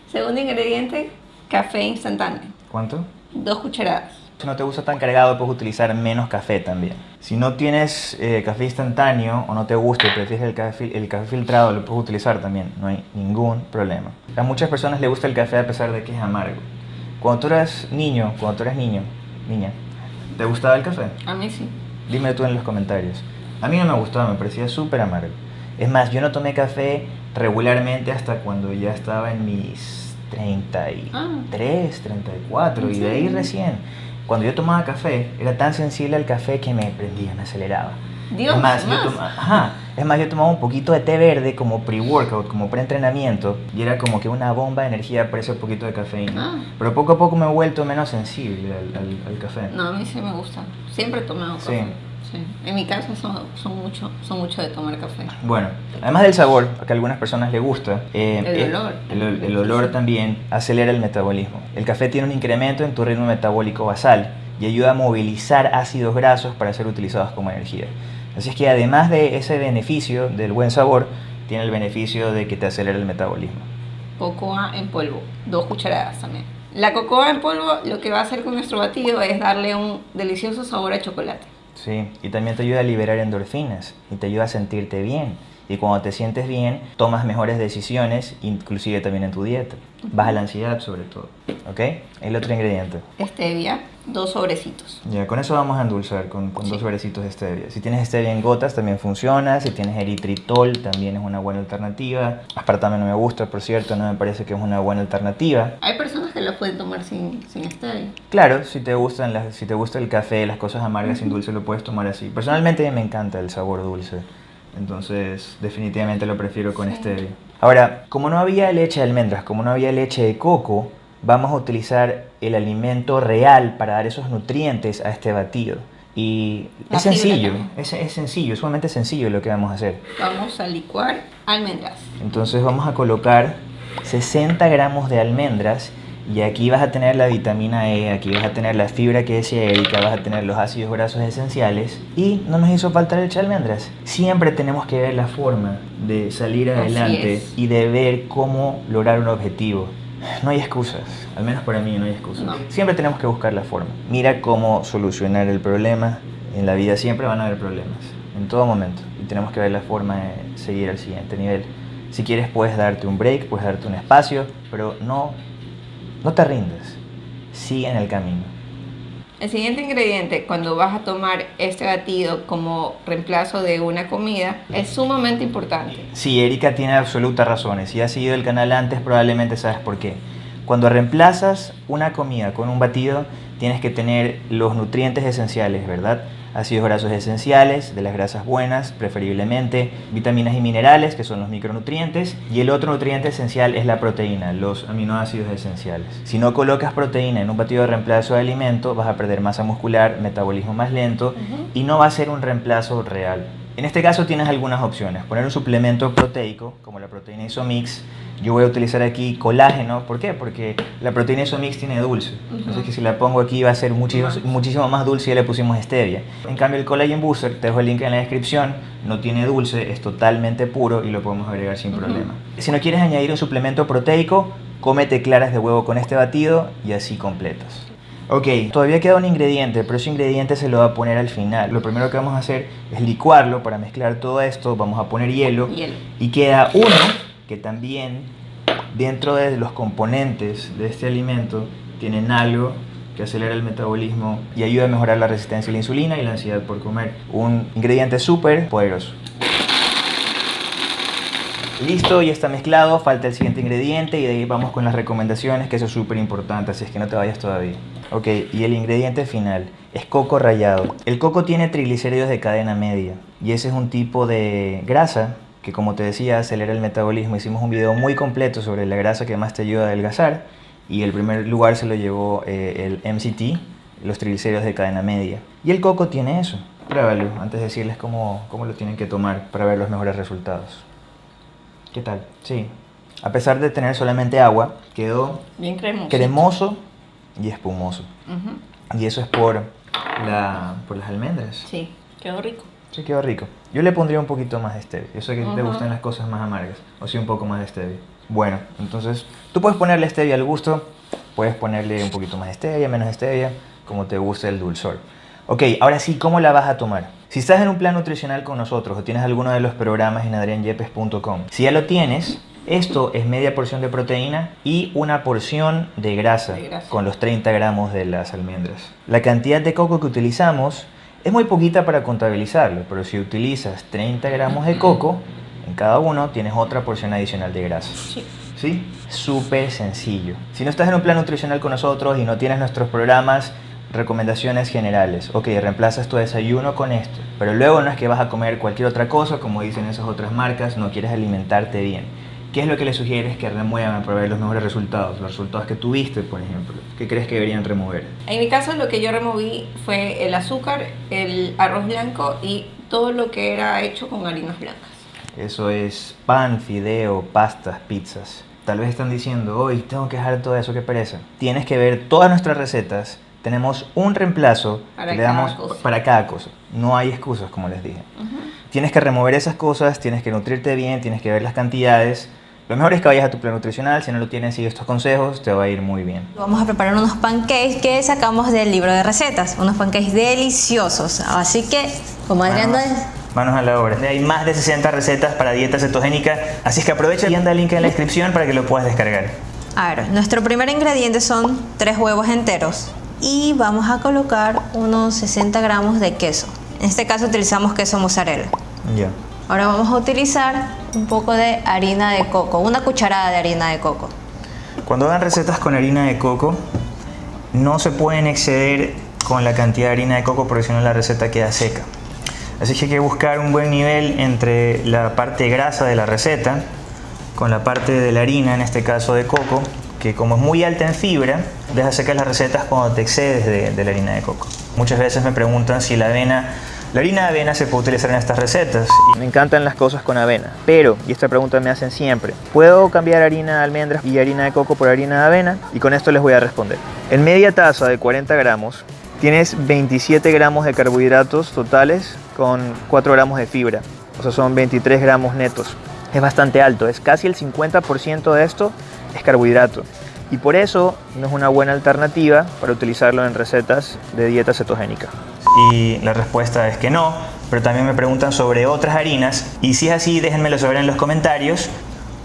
Segundo ingrediente, café instantáneo. ¿Cuánto? Dos cucharadas. Si no te gusta tan cargado, puedes utilizar menos café también. Si no tienes eh, café instantáneo o no te gusta y prefieres el café, el café filtrado, lo puedes utilizar también. No hay ningún problema. A muchas personas les gusta el café a pesar de que es amargo. Cuando tú eras niño, cuando tú eras niño, niña, ¿te gustaba el café? A mí sí. Dime tú en los comentarios. A mí no me gustaba, me parecía súper amargo. Es más, yo no tomé café regularmente hasta cuando ya estaba en mis 33, 34 y de ahí recién. Cuando yo tomaba café, era tan sensible al café que me prendía, me aceleraba. Dios, es más, yo más. toma- ajá, es más, yo tomaba un poquito de té verde como pre-workout, como pre-entrenamiento, y era como que una bomba de energía por ese poquito de cafeína. Ah. Pero poco a poco me he vuelto menos sensible al, al- al café. No, a mí sí me gusta. Siempre he tomado Sí. café. Sí. En mi casa son, son, mucho, son mucho de tomar café. Bueno, además del sabor, que a algunas personas les gusta, eh, El eh, olor. el, el olor también acelera el metabolismo. El café tiene un incremento en tu ritmo metabólico basal y ayuda a movilizar ácidos grasos para ser utilizados como energía. Así es que además de ese beneficio del buen sabor, tiene el beneficio de que te acelera el metabolismo. Cocoa en polvo, dos cucharadas también. La cocoa en polvo lo que va a hacer con nuestro batido es darle un delicioso sabor a chocolate. Sí, y también te ayuda a liberar endorfinas y te ayuda a sentirte bien. Y cuando te sientes bien, tomas mejores decisiones, inclusive también en tu dieta. Baja la ansiedad sobre todo. ¿Ok? El otro ingrediente. Stevia, dos sobrecitos. Ya, con eso vamos a endulzar con, con dos sobrecitos de stevia. Si tienes stevia en gotas también funciona, si tienes eritritol también es una buena alternativa. Aspartame no me gusta, por cierto, no me parece que es una buena alternativa. Hay personas que lo pueden tomar sin, sin stevia. Claro, si te, gustan las, si te gusta el café, las cosas amargas sin dulce, lo puedes tomar así. Personalmente me encanta el sabor dulce, entonces definitivamente lo prefiero con Sí. stevia. Ahora, como no había leche de almendras, como no había leche de coco, vamos a utilizar el alimento real para dar esos nutrientes a este batido. Y es sencillo, es, es, sencillo, es sumamente sencillo lo que vamos a hacer. Vamos a licuar almendras. Entonces vamos a colocar 60 gramos de almendras y aquí vas a tener la vitamina E, aquí vas a tener la fibra que decía Erika, vas a tener los ácidos grasos esenciales y no nos hizo falta leche de almendras. Siempre tenemos que ver la forma de salir adelante y de ver cómo lograr un objetivo. No hay excusas, al menos para mí no hay excusas. Siempre tenemos que buscar la forma. Mira cómo solucionar el problema. En la vida siempre van a haber problemas, en todo momento. Y tenemos que ver la forma de seguir al siguiente nivel. Si quieres puedes darte un break, puedes darte un espacio, pero no, no te rindes. Sigue en el camino. El siguiente ingrediente cuando vas a tomar este batido como reemplazo de una comida es sumamente importante. Sí, Erika tiene absolutas razones. Si has seguido el canal antes probablemente sabes por qué. Cuando reemplazas una comida con un batido tienes que tener los nutrientes esenciales, ¿verdad? Ácidos grasos esenciales, de las grasas buenas, preferiblemente, vitaminas y minerales, que son los micronutrientes, y el otro nutriente esencial es la proteína, los aminoácidos esenciales. Si no colocas proteína en un batido de reemplazo de alimento, vas a perder masa muscular, metabolismo más lento, y no va a ser un reemplazo real. En este caso tienes algunas opciones. Poner un suplemento proteico, como la proteína Isomix. Yo voy a utilizar aquí colágeno. ¿Por qué? Porque la proteína Isomix tiene dulce. Entonces que si la pongo aquí va a ser muchísimo, muchísimo más dulce y ya le pusimos stevia. En cambio el Collagen Booster, te dejo el link en la descripción, no tiene dulce, es totalmente puro y lo podemos agregar sin problema. Si no quieres añadir un suplemento proteico, cómete claras de huevo con este batido y así completas. Ok, todavía queda un ingrediente, pero ese ingrediente se lo va a poner al final. Lo primero que vamos a hacer es licuarlo para mezclar todo esto. Vamos a poner hielo. Y queda uno que también dentro de los componentes de este alimento tienen algo que acelera el metabolismo y ayuda a mejorar la resistencia a la insulina y la ansiedad por comer. Un ingrediente súper poderoso. Listo, ya está mezclado, falta el siguiente ingrediente y de ahí vamos con las recomendaciones, que eso es súper importante, así es que no te vayas todavía. Ok, y el ingrediente final es coco rallado. El coco tiene triglicéridos de cadena media y ese es un tipo de grasa que como te decía acelera el metabolismo. Hicimos un video muy completo sobre la grasa que más te ayuda a adelgazar y el primer lugar se lo llevó eh, el MCT, los triglicéridos de cadena media. Y el coco tiene eso. Pruébalo antes de decirles cómo, cómo lo tienen que tomar para ver los mejores resultados. ¿Qué tal? Sí. A pesar de tener solamente agua, quedó bien cremoso. cremoso y espumoso. Y eso es por, la, por las almendras. Sí, quedó rico. Sí, quedó rico. Yo le pondría un poquito más de stevia. Yo sé que te gustan las cosas más amargas. O sí, un poco más de stevia. Bueno, entonces tú puedes ponerle stevia al gusto. Puedes ponerle un poquito más de stevia, menos stevia, como te guste el dulzor. Ok, ahora sí, ¿cómo la vas a tomar? Si estás en un plan nutricional con nosotros o tienes alguno de los programas en adrianyepes.com, si ya lo tienes, esto es media porción de proteína y una porción de grasa, con los 30 gramos de las almendras. La cantidad de coco que utilizamos es muy poquita para contabilizarlo, pero si utilizas 30 gramos de coco, en cada uno tienes otra porción adicional de grasa. Sí. ¿Sí? Súper sencillo. Si no estás en un plan nutricional con nosotros y no tienes nuestros programas, recomendaciones generales. Ok, reemplazas tu desayuno con esto, pero luego no es que vas a comer cualquier otra cosa, como dicen esas otras marcas, no quieres alimentarte bien. ¿Qué es lo que le sugieres que remuevan para ver los mejores resultados? Los resultados que tuviste, por ejemplo. ¿Qué crees que deberían remover? En mi caso lo que yo removí fue el azúcar, el arroz blanco y todo lo que era hecho con harinas blancas. Eso es pan, fideo, pastas, pizzas. Tal vez están diciendo, hoy tengo que dejar todo eso, qué pereza. Tienes que ver todas nuestras recetas. Tenemos un reemplazo para que le damos cosa. para cada cosa. No hay excusas, como les dije. Tienes que remover esas cosas, tienes que nutrirte bien, tienes que ver las cantidades lo mejor es que vayas a tu plan nutricional, si no lo tienes, sigue estos consejos, te va a ir muy bien. Vamos a preparar unos pancakes que sacamos del libro de recetas, unos pancakes deliciosos. Así que, como Adrián... Manos, manos a la obra. Hay más de 60 recetas para dieta cetogénica, así es que aprovecha y anda el link en la descripción para que lo puedas descargar. A ver, nuestro primer ingrediente son tres huevos enteros y vamos a colocar unos 60 gramos de queso. En este caso utilizamos queso mozzarella. Ya. Ahora vamos a utilizar un poco de harina de coco, una cucharada de harina de coco. Cuando hagan recetas con harina de coco, no se pueden exceder con la cantidad de harina de coco porque si no la receta queda seca. Así que hay que buscar un buen nivel entre la parte grasa de la receta con la parte de la harina, en este caso de coco, que como es muy alta en fibra, deja secas las recetas cuando te excedes de, de la harina de coco. Muchas veces me preguntan si la avena la harina de avena se puede utilizar en estas recetas. Me encantan las cosas con avena. Pero, y esta pregunta me hacen siempre, ¿puedo cambiar harina de almendras y harina de coco por harina de avena? Y con esto les voy a responder. En media taza de 40 gramos tienes 27 gramos de carbohidratos totales con 4 gramos de fibra. O sea, son 23 gramos netos. Es bastante alto, es casi el 50% de esto es carbohidrato. Y por eso no es una buena alternativa para utilizarlo en recetas de dieta cetogénica. Y la respuesta es que no, pero también me preguntan sobre otras harinas y si es así déjenmelo saber en los comentarios.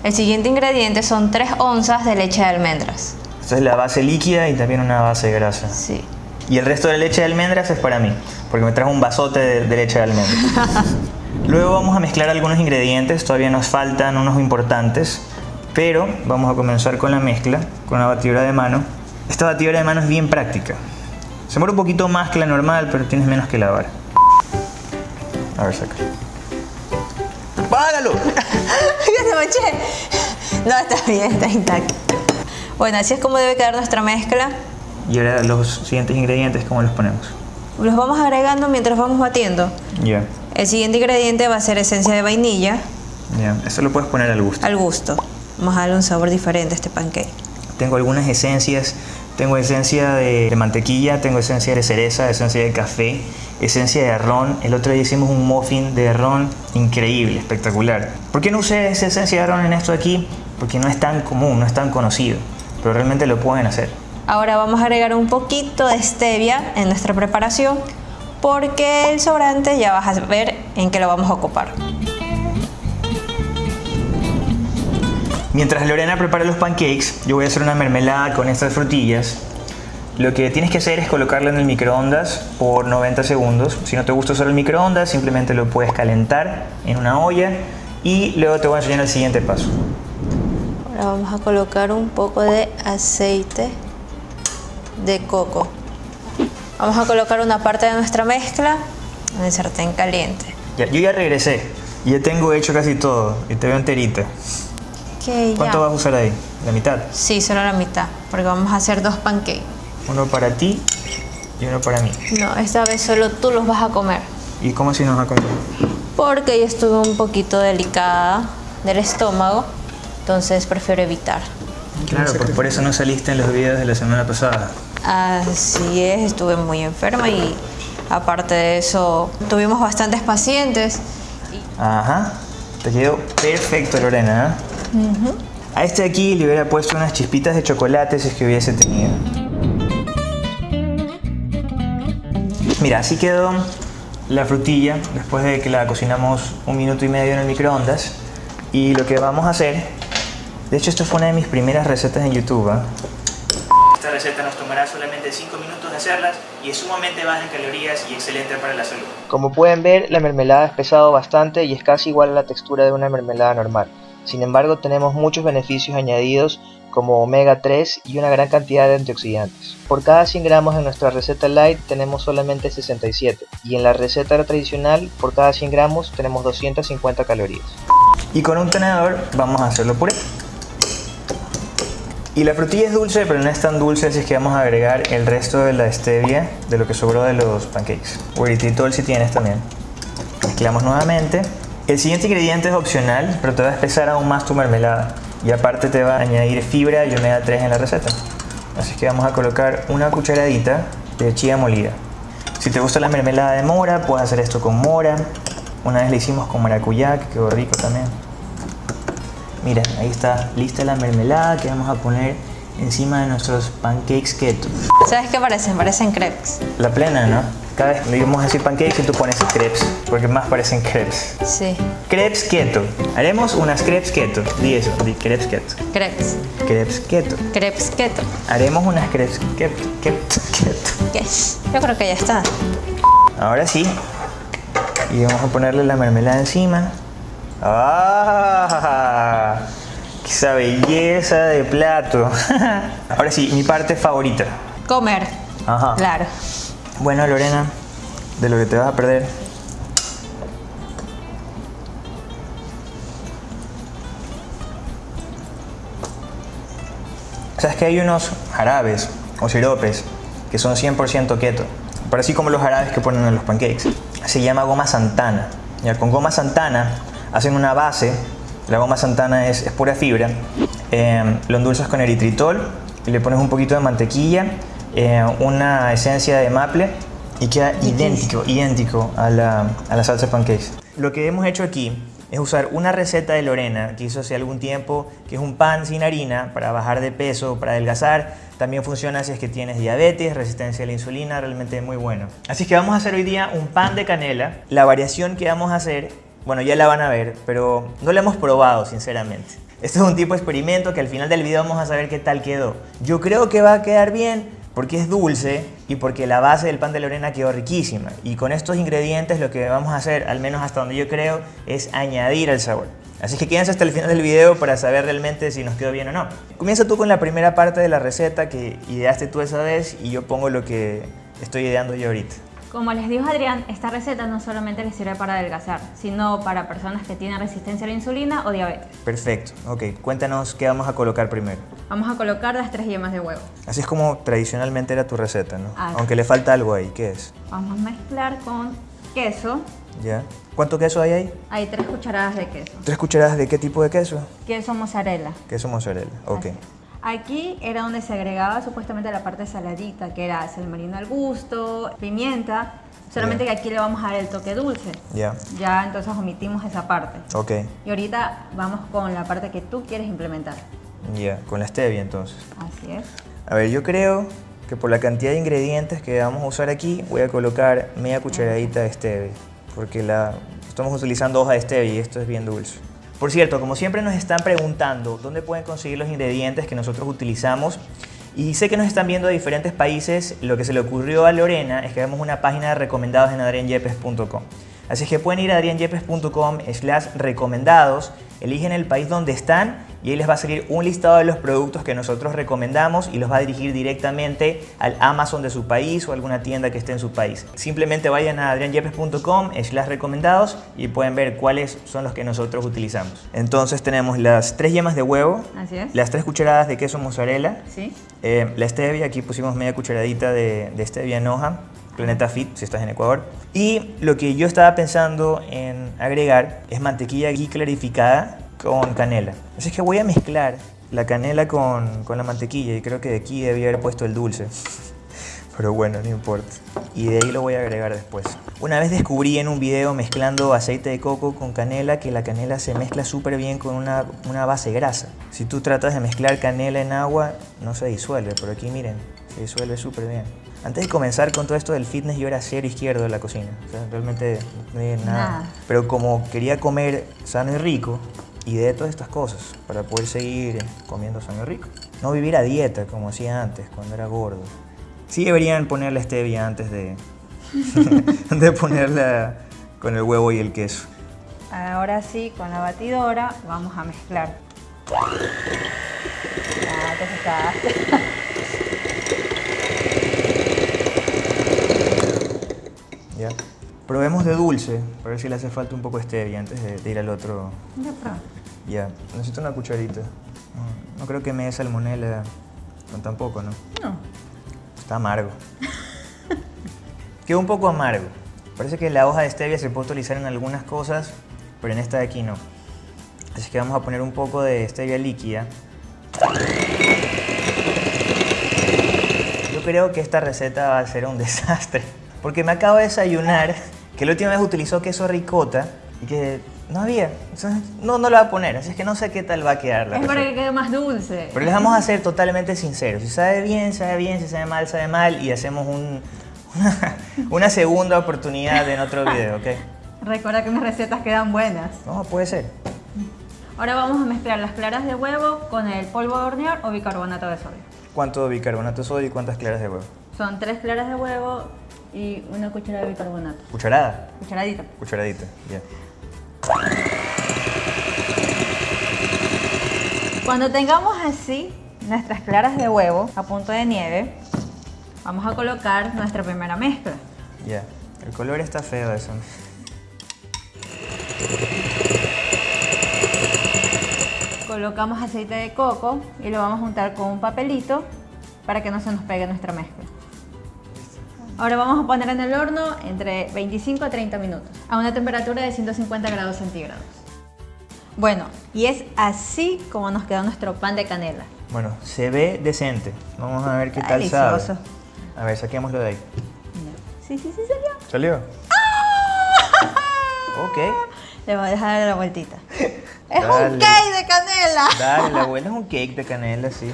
El siguiente ingrediente son 3 onzas de leche de almendras. Esta es la base líquida y también una base de grasa. Sí. Y el resto de leche de almendras es para mí, porque me trajo un bazote de, de leche de almendras. Luego vamos a mezclar algunos ingredientes, todavía nos faltan unos importantes, pero vamos a comenzar con la mezcla, con la batidora de mano. Esta batidora de mano es bien práctica. Se muere un poquito más que la normal, pero tienes menos que lavar. A ver, saca. ¡Págalo! ¡Ya se manché! No, está bien, está intacto. Bueno, así es como debe quedar nuestra mezcla. Y ahora los siguientes ingredientes, ¿cómo los ponemos? Los vamos agregando mientras vamos batiendo. Ya, El siguiente ingrediente va a ser esencia de vainilla ya. Esto lo puedes poner al gusto. al gusto. Vamos a darle un sabor diferente a este pancake. Tengo algunas esencias. Tengo esencia de, de mantequilla, tengo esencia de cereza, esencia de café, esencia de ron. El otro día hicimos un muffin de ron increíble, espectacular. ¿Por qué no usé esa esencia de ron en esto aquí? Porque no es tan común, no es tan conocido. Pero realmente lo pueden hacer. Ahora vamos a agregar un poquito de stevia en nuestra preparación porque el sobrante ya vas a ver en qué lo vamos a ocupar. Mientras Lorena prepara los pancakes, yo voy a hacer una mermelada con estas frutillas. Lo que tienes que hacer es colocarla en el microondas por 90 segundos. Si no te gusta usar el microondas, simplemente lo puedes calentar en una olla y luego te voy a enseñar el siguiente paso. Ahora vamos a colocar un poco de aceite de coco. Vamos a colocar una parte de nuestra mezcla en el sartén caliente. Ya, yo ya regresé. Ya tengo hecho casi todo y te veo enterita. Ok, ¿Cuánto ya. vas a usar ahí? ¿La mitad? Sí, solo la mitad, porque vamos a hacer dos pancakes. Uno para ti y uno para mí. No, esta vez solo tú los vas a comer, ¿Y cómo si nos va a comer? porque yo estuve un poquito delicada del estómago, entonces prefiero evitar. Claro, pues por eso no saliste en los videos de la semana pasada. Así es, estuve muy enferma y aparte de eso tuvimos bastantes pacientes. Ajá, te quedó perfecto Lorena. ¿eh? A este aquí le hubiera puesto unas chispitas de chocolate si es que hubiese tenido. Mira, así quedó la frutilla después de que la cocinamos un minuto y medio en el microondas. Y lo que vamos a hacer, de hecho esto fue una de mis primeras recetas en YouTube. ¿ah? Esta receta nos tomará solamente 5 minutos de hacerlas y es sumamente baja en calorías y excelente para la salud. Como pueden ver, la mermelada es pesado bastante y es casi igual a la textura de una mermelada normal. Sin embargo, tenemos muchos beneficios añadidos como omega 3 y una gran cantidad de antioxidantes. Por cada 100 gramos en nuestra receta light tenemos solamente 67 y en la receta tradicional por cada 100 gramos tenemos 250 calorías. Y con un tenedor vamos a hacerlo puré. Y la frutilla es dulce, pero no es tan dulce, así que vamos a agregar el resto de la stevia de lo que sobró de los pancakes. O eritritol si tienes también. Mezclamos nuevamente. El siguiente ingrediente es opcional, pero te va a espesar aún más tu mermelada. Y aparte te va a añadir fibra y omega 3 en la receta. Así que vamos a colocar una cucharadita de chía molida. Si te gusta la mermelada de mora, puedes hacer esto con mora. Una vez le hicimos con maracuyá, que quedó rico también. Mira, ahí está lista la mermelada que vamos a poner encima de nuestros pancakes keto. ¿Sabes qué parecen? Parecen crepes. La plena, ¿no? Cada vez a decir pancakes y tú pones crepes, porque más parecen crepes. Sí, Crepes keto. Haremos unas crepes keto. Di eso, di crepes keto. crepes. Crepes keto. Crepes keto. Haremos unas crepes keto. keto, keto. Ok, Yo creo que ya está. Ahora sí. Y vamos a ponerle la mermelada encima. ¡Ah! ¡Esa belleza de plato! Ahora sí, mi parte favorita. Comer. Ajá. Claro. Bueno, Lorena, de lo que te vas a perder. ¿Sabes que hay unos jarabes o siropes que son 100% keto? Pero así como los jarabes que ponen en los pancakes. Se llama goma santana. Ya, con goma santana hacen una base. La goma santana es, pura fibra. Eh, lo endulzas con eritritol y le pones un poquito de mantequilla, eh, una esencia de maple y queda idéntico, idéntico a la, a la salsa pancakes. Lo que hemos hecho aquí es usar una receta de Lorena que hizo hace algún tiempo, que es un pan sin harina para bajar de peso, para adelgazar. También funciona si es que tienes diabetes, resistencia a la insulina, realmente es muy bueno. Así que vamos a hacer hoy día un pan de canela. La variación que vamos a hacer, bueno, ya la van a ver, pero no la hemos probado, sinceramente. Esto es un tipo de experimento que al final del video vamos a saber qué tal quedó. Yo creo que va a quedar bien porque es dulce y porque la base del pan de Lorena quedó riquísima. Y con estos ingredientes lo que vamos a hacer, al menos hasta donde yo creo, es añadir el sabor. Así que quédense hasta el final del video para saber realmente si nos quedó bien o no. Comienza tú con la primera parte de la receta que ideaste tú esa vez y yo pongo lo que estoy ideando yo ahorita. Como les dijo Adrián, esta receta no solamente les sirve para adelgazar, sino para personas que tienen resistencia a la insulina o diabetes. Perfecto, ok. Cuéntanos qué vamos a colocar primero. Vamos a colocar las tres yemas de huevo. Así es como tradicionalmente era tu receta, ¿no? Aunque le falta algo ahí, ¿qué es? Vamos a mezclar con queso. ¿Ya? ¿Cuánto queso hay ahí? Hay tres cucharadas de queso. ¿Tres cucharadas de qué tipo de queso? Queso mozzarella. Queso mozzarella, ok. Aquí era donde se agregaba supuestamente la parte saladita, que era sal marino al gusto, pimienta, solamente que aquí le vamos a dar el toque dulce. Ya. Ya entonces omitimos esa parte. Ok. Y ahorita vamos con la parte que tú quieres implementar. Ya, con la stevia entonces. Así es. A ver, yo creo que por la cantidad de ingredientes que vamos a usar aquí, voy a colocar media cucharadita de stevia, porque la estamos utilizando hoja de stevia y esto es bien dulce. Por cierto, como siempre nos están preguntando dónde pueden conseguir los ingredientes que nosotros utilizamos y sé que nos están viendo de diferentes países, lo que se le ocurrió a Lorena es que hagamos una página de recomendados en adrianyepes.com. Así que pueden ir a adrianyepes.com slash recomendados, eligen el país donde están y ahí les va a salir un listado de los productos que nosotros recomendamos y los va a dirigir directamente al Amazon de su país o alguna tienda que esté en su país. Simplemente vayan a adrianyepes.com slash recomendados y pueden ver cuáles son los que nosotros utilizamos. Entonces tenemos las tres yemas de huevo, las tres cucharadas de queso mozzarella, eh, la stevia, aquí pusimos media cucharadita de, de stevia en hoja, Planeta Fit, si estás en Ecuador. Y lo que yo estaba pensando en agregar es mantequilla ghee clarificada con canela. Así que voy a mezclar la canela con, con la mantequilla y creo que de aquí debía haber puesto el dulce. Pero bueno, no importa. Y de ahí lo voy a agregar después. Una vez descubrí en un video mezclando aceite de coco con canela que la canela se mezcla súper bien con una, una, base grasa. Si tú tratas de mezclar canela en agua, no se disuelve. Pero aquí miren, se disuelve súper bien. Antes de comenzar con todo esto del fitness, yo era cero izquierdo en la cocina. O sea, realmente no había nada. Pero como quería comer sano y rico, y de todas estas cosas para poder seguir comiendo sano y rico. No vivir a dieta como hacía antes, cuando era gordo. Sí deberían ponerle stevia antes de, de ponerla con el huevo y el queso. Ahora sí, con la batidora vamos a mezclar. Probemos de dulce, para ver si le hace falta un poco de stevia antes de, ir al otro. Ya, necesito una cucharita. No, creo que me dé salmonela con tampoco, ¿no? No. Está amargo. Quedó un poco amargo. Parece que la hoja de stevia se puede utilizar en algunas cosas, pero en esta de aquí no. Así que vamos a poner un poco de stevia líquida. Yo creo que esta receta va a ser un desastre. Porque me acabo de desayunar que la última vez utilizó queso ricota y que no había. no, no lo va a poner, así es que no sé qué tal va a quedar la Es para que quede más dulce. Pero les vamos a ser totalmente sinceros. Si sabe bien, sabe bien, si sabe mal, sabe mal y hacemos un, una, segunda oportunidad en otro video, ¿ok? Recuerda que mis recetas quedan buenas. No, puede ser. Ahora vamos a mezclar las claras de huevo con el polvo de hornear o bicarbonato de sodio. ¿Cuánto bicarbonato de sodio y cuántas claras de huevo? Son tres claras de huevo y una cucharada de bicarbonato. ¿Cucharada? Cucharadita. Cucharadita, ya. Cuando tengamos así nuestras claras de huevo a punto de nieve, vamos a colocar nuestra primera mezcla. Ya, el color está feo eso. colocamos aceite de coco y lo vamos a juntar con un papelito para que no se nos pegue nuestra mezcla. Ahora vamos a poner en el horno entre 25 a 30 minutos a una temperatura de 150 grados centígrados. Bueno, y es así como nos quedó nuestro pan de canela. Bueno, se ve decente. Vamos a ver qué tal Delicioso. sabe. A ver, saquémoslo de ahí. Sí, sí, sí, salió. ¿Salió? Ok. Le voy a dejar la vueltita. ¡Es Dale. un cake de canela! Dale, la abuela es un cake de canela, sí.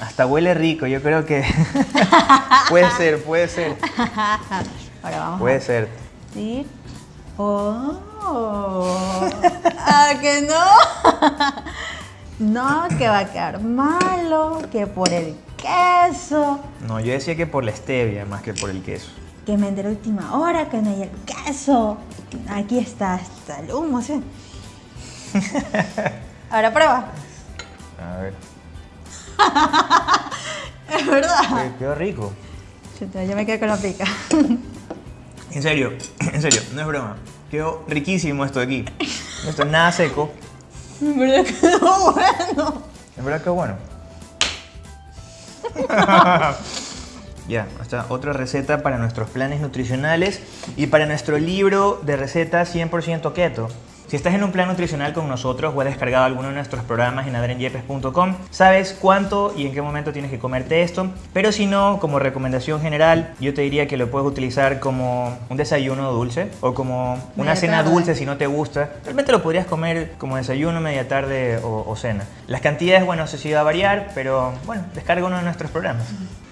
Hasta huele rico, yo creo que... puede ser, puede ser. Ahora vamos Puede a ser. decir... ¡Oh! ¿A que no? no, que va a quedar malo, que por el queso, No, yo decía que por la stevia más que por el queso. que me enteré última hora que no hay el queso. Aquí está, está el humo, ¿sí? Ahora prueba. A ver. Es verdad. Oye, Quedó rico. Chuta, Yo me quedé con la pica. En serio, en serio, no es broma. Quedó riquísimo esto de aquí. Esto es nada seco. En verdad quedó bueno. En verdad que bueno. ya, está otra receta para nuestros planes nutricionales y para nuestro libro de recetas 100% keto. Si estás en un plan nutricional con nosotros o has descargado alguno de nuestros programas en adrenyepes.com, sabes cuánto y en qué momento tienes que comerte esto. Pero si no, como recomendación general, yo te diría que lo puedes utilizar como un desayuno dulce o como una Media cena tarde. dulce si no te gusta. Realmente lo podrías comer como desayuno, media tarde o, o cena. Las cantidades, bueno, eso sí va a variar, pero bueno, descarga uno de nuestros programas.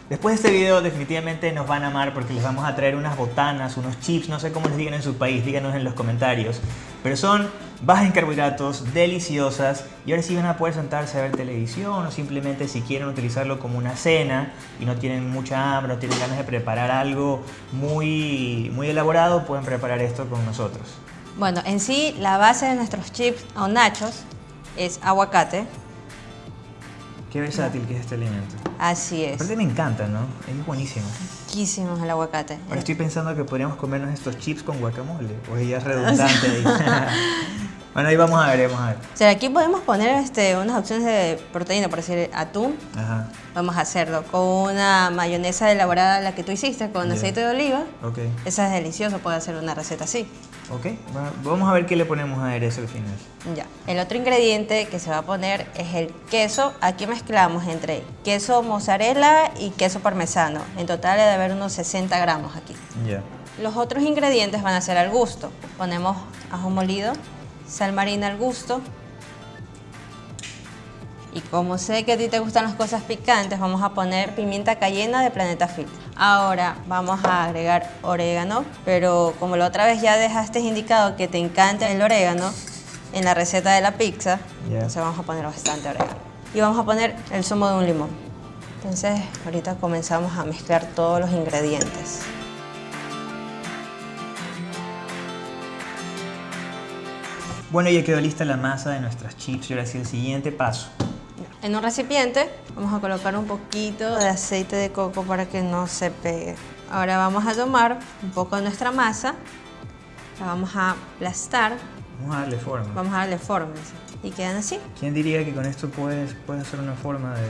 Después de este video definitivamente nos van a amar porque les vamos a traer unas botanas, unos chips, no sé cómo les digan en su país, díganos en los comentarios. Pero son bajas en carbohidratos, deliciosas y ahora sí van a poder sentarse a ver televisión o simplemente si quieren utilizarlo como una cena y no tienen mucha hambre, no tienen ganas de preparar algo muy, muy elaborado, pueden preparar esto con nosotros. Bueno, en sí, la base de nuestros chips o nachos es aguacate. Qué versátil que es este alimento. Así es. Aparte me encanta, ¿no? Es buenísimo. Riquísimo el aguacate. Ahora estoy pensando que podríamos comernos estos chips con guacamole. O ya es redundante ahí. bueno, ahí vamos a ver, vamos a ver. O sea, aquí podemos poner este, unas opciones de proteína, por decir atún. Ajá. Vamos a hacerlo con una mayonesa elaborada, la que tú hiciste, con Ya. aceite de oliva. Ok. Esa es deliciosa, puede hacer una receta así. Ok. Va- Vamos a ver qué le ponemos a aderezo al final. Ya. El otro ingrediente que se va a poner es el queso. Aquí mezclamos entre queso mozzarella y queso parmesano. En total debe haber unos 60 gramos aquí. Ya. Los otros ingredientes van a ser al gusto. Ponemos ajo molido, sal marina al gusto. Y como sé que a ti te gustan las cosas picantes, vamos a poner pimienta cayena de Planeta Fit. Ahora vamos a agregar orégano, pero como la otra vez ya dejaste indicado que te encanta el orégano en la receta de la pizza, entonces vamos a poner bastante orégano. Y vamos a poner el zumo de un limón. Entonces ahorita comenzamos a mezclar todos los ingredientes. Bueno, ya quedó lista la masa de nuestras chips y ahora sí el siguiente paso. En un recipiente vamos a colocar un poquito de aceite de coco para que no se pegue. Ahora vamos a tomar un poco de nuestra masa, la vamos a aplastar, Vamos a darle forma. vamos a darle forma y quedan así. ¿Quién diría que con esto puedes, puedes hacer una forma de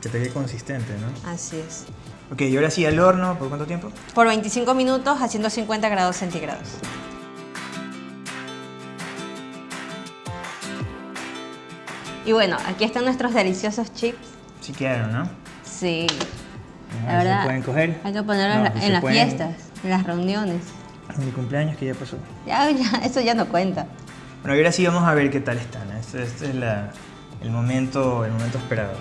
que te quede consistente, no? Así es. Ok, y ahora sí al horno, ¿por cuánto tiempo? Por 25 minutos a 150 grados centígrados. Y bueno, aquí están nuestros deliciosos chips. Sí quedaron, ¿no? Sí, la ver si verdad. se pueden coger. Hay que ponerlos No, en la- si en las pueden- fiestas, en las reuniones. Mi cumpleaños que ya pasó. Ya, ya, eso ya no cuenta. Bueno, y ahora sí vamos a ver qué tal están. ¿eh? Este, este es la- el, momento, el momento esperado.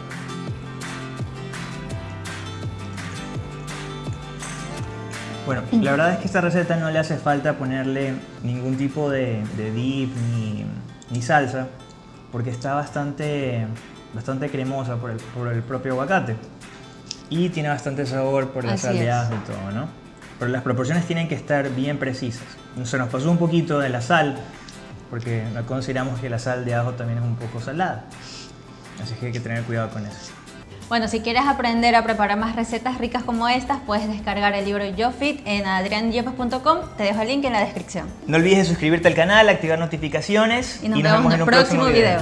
Bueno, la verdad es que esta receta no le hace falta ponerle ningún tipo de, de dip ni, ni salsa, porque está bastante, bastante cremosa por el, por el propio aguacate. Y tiene bastante sabor por la Así sal de es. ajo y todo, ¿no? Pero las proporciones tienen que estar bien precisas. Se nos pasó un poquito de la sal, porque consideramos que la sal de ajo también es un poco salada. Así que hay que tener cuidado con eso. Bueno, si quieres aprender a preparar más recetas ricas como estas, puedes descargar el libro Yo Fit en adrianyepes.com. Te dejo el link en la descripción. No olvides suscribirte al canal, activar notificaciones Y nos vemos en el próximo video.